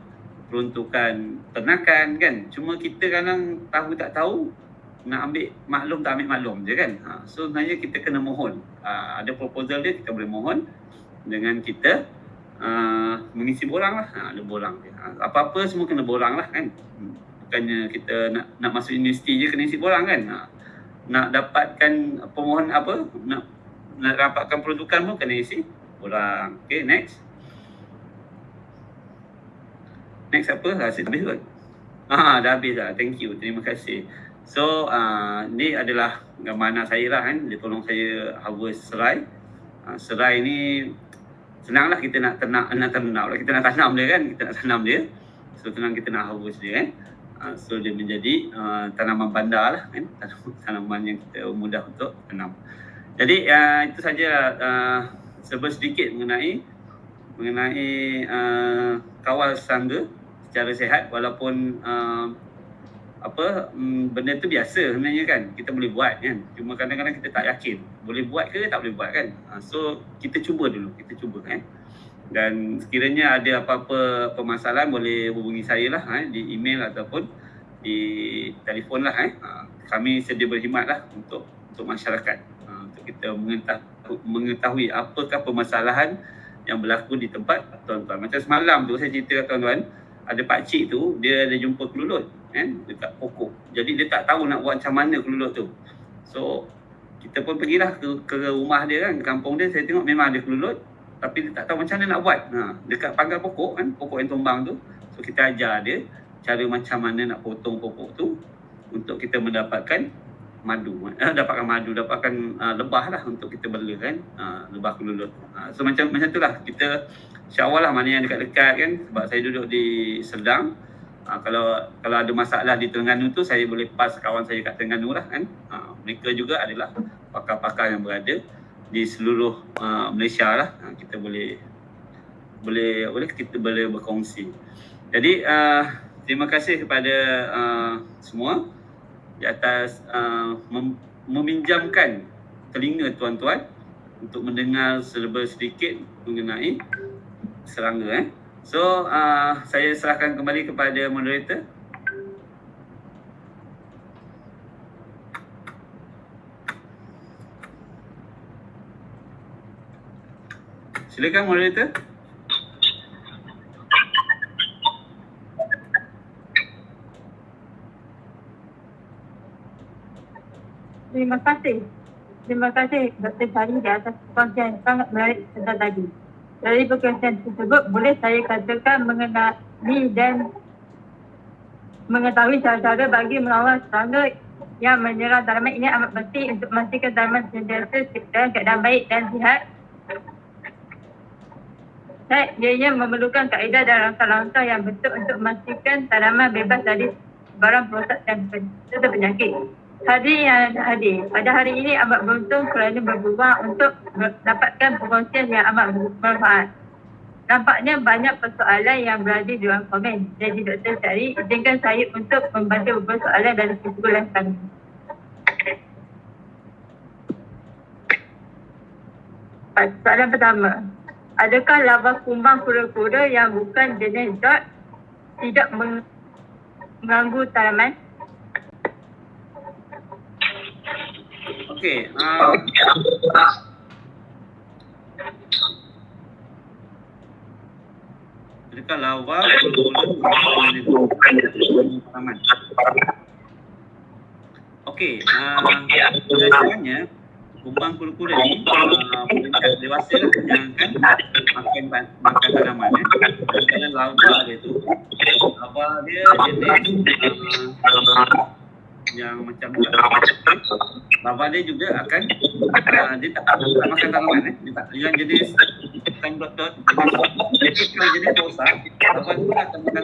peruntukan ternakan kan. Cuma kita kadang tahu tak tahu nak ambil maklum tak ambil maklum je kan. Ha, so sebenarnya kita kena mohon. Ha, ada proposal dia kita boleh mohon dengan kita uh, mengisi borang lah. Ha, ada borang dia. Ha, apa-apa semua kena borang lah kan. Bukannya kita nak nak masuk universiti je kena isi borang kan. Ha, nak dapatkan pemohon apa, nak nak dapatkan peruntukan pun kena isi borang. Okay, next. Next apa? Rasa habis kot. Ah, dah habis dah. Thank you. Terima kasih. So, uh, ni adalah gambar anak saya lah kan. Dia tolong saya harvest serai. Uh, serai ni senanglah kita nak ternak nak tanam lah kita nak tanam dia kan. Kita nak tanam dia. So tenang kita nak harvest dia kan. Uh, so dia menjadi uh, tanaman bandar lah kan. Tanaman yang kita mudah untuk tanam. Jadi uh, itu saja uh, sebut sedikit mengenai mengenai uh, kawal serangga secara sehat walaupun uh, apa mm, benda tu biasa sebenarnya kan kita boleh buat kan. Cuma kadang-kadang kita tak yakin boleh buat ke tak boleh buat kan. Ha, so kita cuba dulu kita cuba kan dan sekiranya ada apa-apa permasalahan boleh hubungi saya lah ha, di email ataupun di telefon lah eh. ha, kami sedia berkhidmat lah untuk untuk masyarakat. Ha, untuk kita mengetahui, mengetahui apakah permasalahan yang berlaku di tempat tuan-tuan. Macam semalam tu saya cerita kat tuan-tuan ada pak cik tu dia ada jumpa kelulut kan dekat pokok. Jadi dia tak tahu nak buat macam mana kelulut tu. So kita pun pergilah ke, ke rumah dia kan, kampung dia saya tengok memang ada kelulut tapi dia tak tahu macam mana nak buat. Ha, dekat pangkal pokok kan, pokok yang tumbang tu. So kita ajar dia cara macam mana nak potong pokok tu untuk kita mendapatkan madu. Eh, dapatkan madu, dapatkan uh, lebah lah untuk kita bela kan, uh, lebah kelulut. Uh, so macam macam itulah kita syawal lah mana yang dekat-dekat kan sebab saya duduk di Serdang. Ha, kalau kalau ada masalah di Terengganu tu saya boleh pas kawan saya kat Terengganu lah kan. Ha, mereka juga adalah pakar-pakar yang berada di seluruh uh, Malaysia lah. Ha, kita boleh boleh boleh kita boleh berkongsi. Jadi uh, terima kasih kepada uh, semua di atas uh, mem- meminjamkan telinga tuan-tuan untuk mendengar serba sedikit mengenai serangga eh. So, uh, saya serahkan kembali kepada moderator. Silakan moderator. Terima kasih. Terima kasih Dr. Sari di atas kongsian sangat menarik sedang tadi. Dari perkongsian tersebut boleh saya katakan mengenai dan mengetahui cara-cara bagi melawan serangga yang menyerang tanaman ini amat penting untuk memastikan tanaman sentiasa dalam keadaan baik dan sihat. Saya ianya memerlukan kaedah dan langkah-langkah yang betul untuk memastikan tanaman bebas dari barang perosak dan penyakit. Hari yang hadir. Pada hari ini amat beruntung kerana berpeluang untuk mendapatkan perkongsian yang amat bermanfaat. Nampaknya banyak persoalan yang berada di dalam komen. Jadi Dr. Syari, izinkan saya untuk membaca beberapa soalan dari kesimpulan kami. Soalan pertama. Adakah lava kumbang kura-kura yang bukan jenis dot tidak mengganggu tanaman? Okey. Uh, Adakah lawa Okey, uh, biasanya kumbang kura-kura ni uh, dewasa lah yang akan makan makan tanaman eh. Kalau lawa dia tu, lawa dia jenis uh, yang macam bapa dia juga akan uh, dia tak, makan tanaman eh? Dia tak yang jenis bukan doktor jadi kalau jenis dosa. Bapa tu akan makan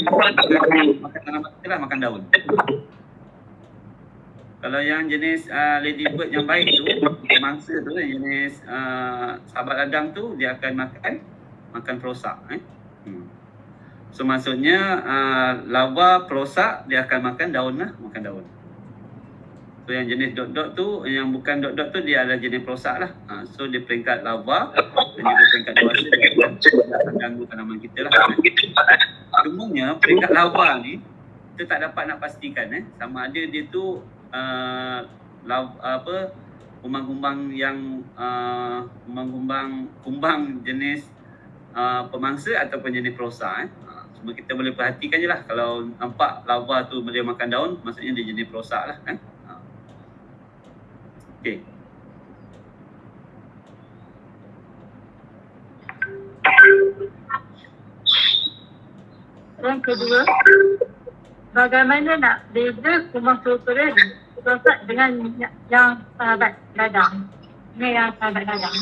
makan, tanaman tu lah makan daun. Kalau yang jenis uh, ladybird yang baik tu mangsa tu jenis uh, sahabat ladang tu dia akan makan makan perosak eh? Hmm. so maksudnya uh, lava perosak dia akan makan daun lah makan daun So yang jenis dot-dot tu, yang bukan dot-dot tu dia adalah jenis perosak lah. Ha, so dia peringkat lava dan juga peringkat dewasa dia akan ganggu tanaman kita lah. Cumanya peringkat lava ni kita tak dapat nak pastikan eh sama ada dia tu uh, lava, apa kumbang-kumbang yang uh, kumbang-kumbang kumbang jenis uh, pemangsa ataupun jenis perosak eh. Cuma kita boleh perhatikan je lah kalau nampak lava tu boleh makan daun maksudnya dia jenis perosak lah eh. Okey. Yang kedua, bagaimana nak beza kumbang struktural rosak dengan yang sahabat ladang? Dengan yang sahabat ladang.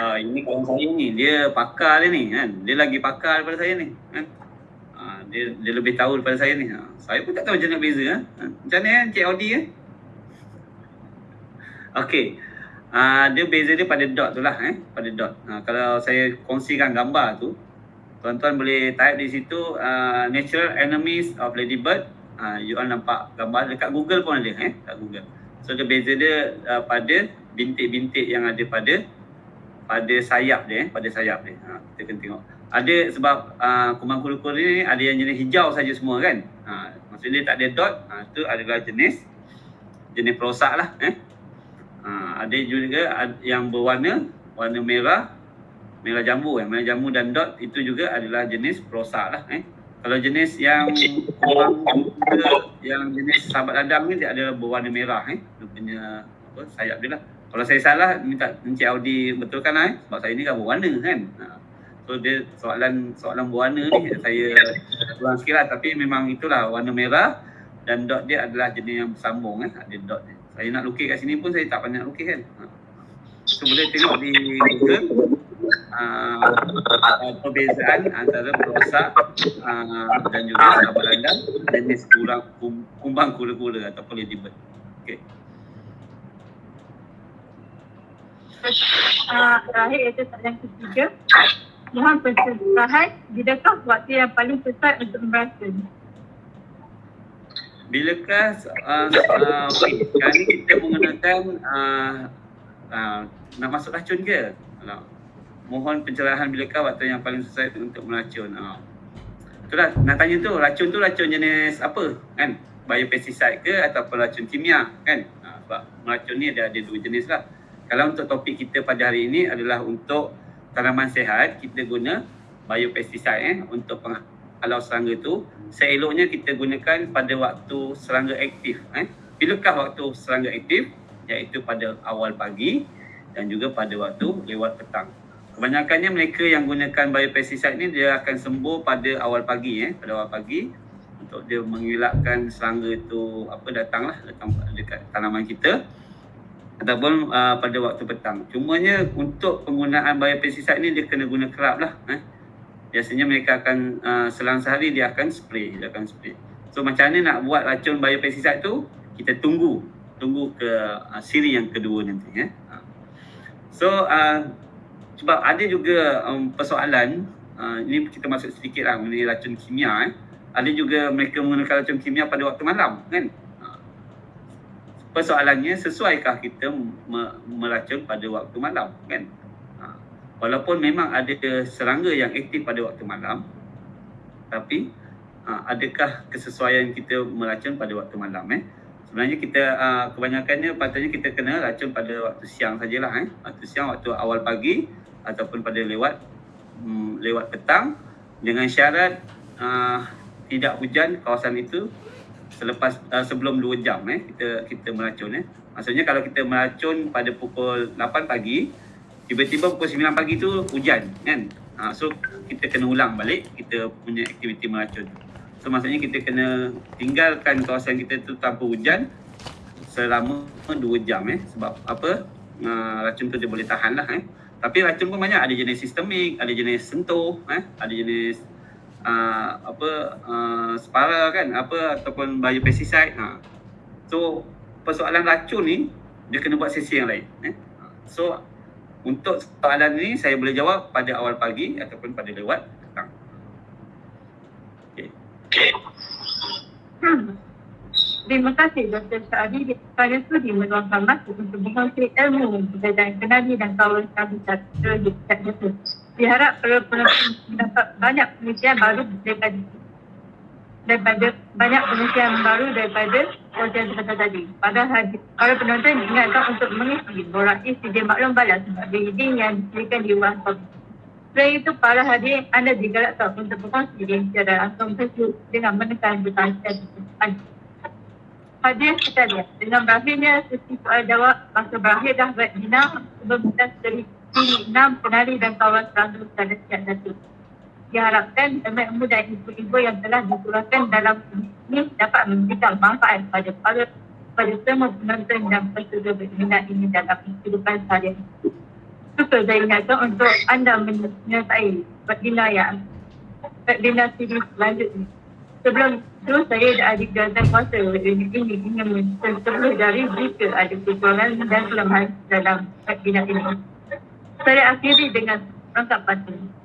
Uh, ini kawan saya ni, dia pakar dia ni kan. Dia lagi pakar daripada saya ni kan. Uh, dia, dia lebih tahu daripada saya ni. Uh, saya pun tak tahu macam nak beza. Ha? Macam mana kan Cik Audi kan? Okey. Uh, dia beza dia pada dot tu lah eh, pada dot. Uh, kalau saya kongsikan gambar tu, tuan-tuan boleh type di situ uh, natural enemies of ladybird. Uh, you all nampak gambar dekat Google pun ada eh, kat Google. So dia beza dia uh, pada bintik-bintik yang ada pada pada sayap dia eh, pada sayap dia. Ha, kita kena tengok. Ada sebab uh, kumang kura-kura ni ada yang jenis hijau saja semua kan. Ha, maksudnya dia tak ada dot, ha, tu adalah jenis jenis perosak lah eh. Ada juga yang berwarna warna merah, merah jambu eh. Merah jambu dan dot itu juga adalah jenis perosak lah eh. Kalau jenis yang kurang yang jenis sahabat ladang ni dia adalah berwarna merah eh. Dia punya apa sayap dia lah. Kalau saya salah minta Encik Audi betulkan lah eh. Sebab saya ni kan berwarna kan. Ha. So dia soalan soalan berwarna ni saya kurang sikit lah. Tapi memang itulah warna merah dan dot dia adalah jenis yang bersambung eh. Ada dot dia saya nak lukis kat sini pun saya tak banyak lukis kan. Ha. So boleh tengok di Google uh, perbezaan antara perosak uh, dan juga landang jenis kurang kumbang kura-kura ataupun ladybird. Okay. Uh, terakhir iaitu soalan ketiga. Mohon pencerahan, bidakah waktu yang paling tepat untuk meracun? Bilakah uh, uh, okay, ni kita menggunakan uh, uh, nak masuk racun ke? Uh, mohon pencerahan bilakah waktu yang paling sesuai untuk meracun? Uh. Itulah nak tanya tu, racun tu racun jenis apa? Kan? Biopesticide ke ataupun racun kimia kan? Uh, sebab meracun ni ada, ada dua jenis lah. Kalau untuk topik kita pada hari ini adalah untuk tanaman sehat, kita guna biopesticide eh, untuk penghalau serangga tu seeloknya kita gunakan pada waktu serangga aktif. Eh? Bilakah waktu serangga aktif? Iaitu pada awal pagi dan juga pada waktu lewat petang. Kebanyakannya mereka yang gunakan biopesticide ni dia akan sembuh pada awal pagi eh, pada awal pagi untuk dia mengelakkan serangga tu apa datanglah datang dekat tanaman kita ataupun uh, pada waktu petang. Cumanya untuk penggunaan biopesticide ni dia kena guna kerap lah eh biasanya mereka akan uh, selang sehari dia akan spray dia akan spray. So macam mana nak buat racun biopesticide tu kita tunggu tunggu ke uh, siri yang kedua nanti ya. So uh, sebab ada juga um, persoalan uh, ini kita masuk sedikit lah mengenai racun kimia eh. ada juga mereka menggunakan racun kimia pada waktu malam kan? Persoalannya sesuaikah kita meracun pada waktu malam kan walaupun memang ada serangga yang aktif pada waktu malam tapi uh, adakah kesesuaian kita meracun pada waktu malam eh? Sebenarnya kita uh, kebanyakannya patutnya kita kena racun pada waktu siang sajalah eh? Waktu siang waktu awal pagi ataupun pada lewat um, lewat petang dengan syarat uh, tidak hujan kawasan itu selepas uh, sebelum 2 jam eh kita kita meracun eh? Maksudnya kalau kita meracun pada pukul 8 pagi tiba-tiba pukul 9 pagi tu hujan kan? Ha, so kita kena ulang balik kita punya aktiviti meracun. So maksudnya kita kena tinggalkan kawasan kita tu tanpa hujan selama 2 jam eh? Sebab apa? Uh, racun tu dia boleh tahan lah eh? Tapi racun pun banyak. Ada jenis sistemik ada jenis sentuh eh? Ada jenis uh, apa uh, separa kan? Apa ataupun biopesticide ha. so persoalan racun ni dia kena buat sesi yang lain eh? So untuk soalan ini saya boleh jawab pada awal pagi ataupun pada lewat petang. Okey. Hmm. Terima kasih Dr. Syari kerana sudi meluangkan masa untuk berkongsi ilmu berkaitan kenali dan kawan kami satu di Jakarta. Diharap para penonton mendapat banyak penelitian baru daripada daripada banyak penelitian baru daripada proses kata tadi. Pada hari, para penonton diingatkan untuk mengisi borak CJ maklum balas sebagai reading yang disediakan di topik. Selain itu, para hadir anda digalakkan untuk berkongsi secara langsung Facebook dengan menekan butang tersebut. Hadir sekalian, dengan berakhirnya sesi soal jawab, masa berakhir dah webinar sebelum kita dari sini enam penari dan kawan selalu pada siap satu. Diharapkan ramai ilmu dan info-info yang telah diturunkan dalam ini dapat memberikan manfaat pada para pada semua penonton dan peserta berminat ini dalam kehidupan seharian. Suka saya ingatkan untuk anda menyertai webinar yang webinar series selanjutnya. Sebelum itu saya dan adik jawatan kuasa webinar ini ingin mencelah dari jika ada kekurangan dan kelemahan dalam webinar ini. Saya akhiri dengan rangkap pantun.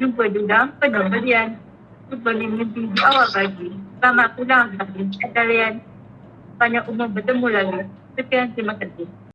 Jumpa penuh berian. Jumpa di mimpi di awal pagi. Selamat pulang. Kalian banyak umur bertemu lagi. Sekian terima kasih.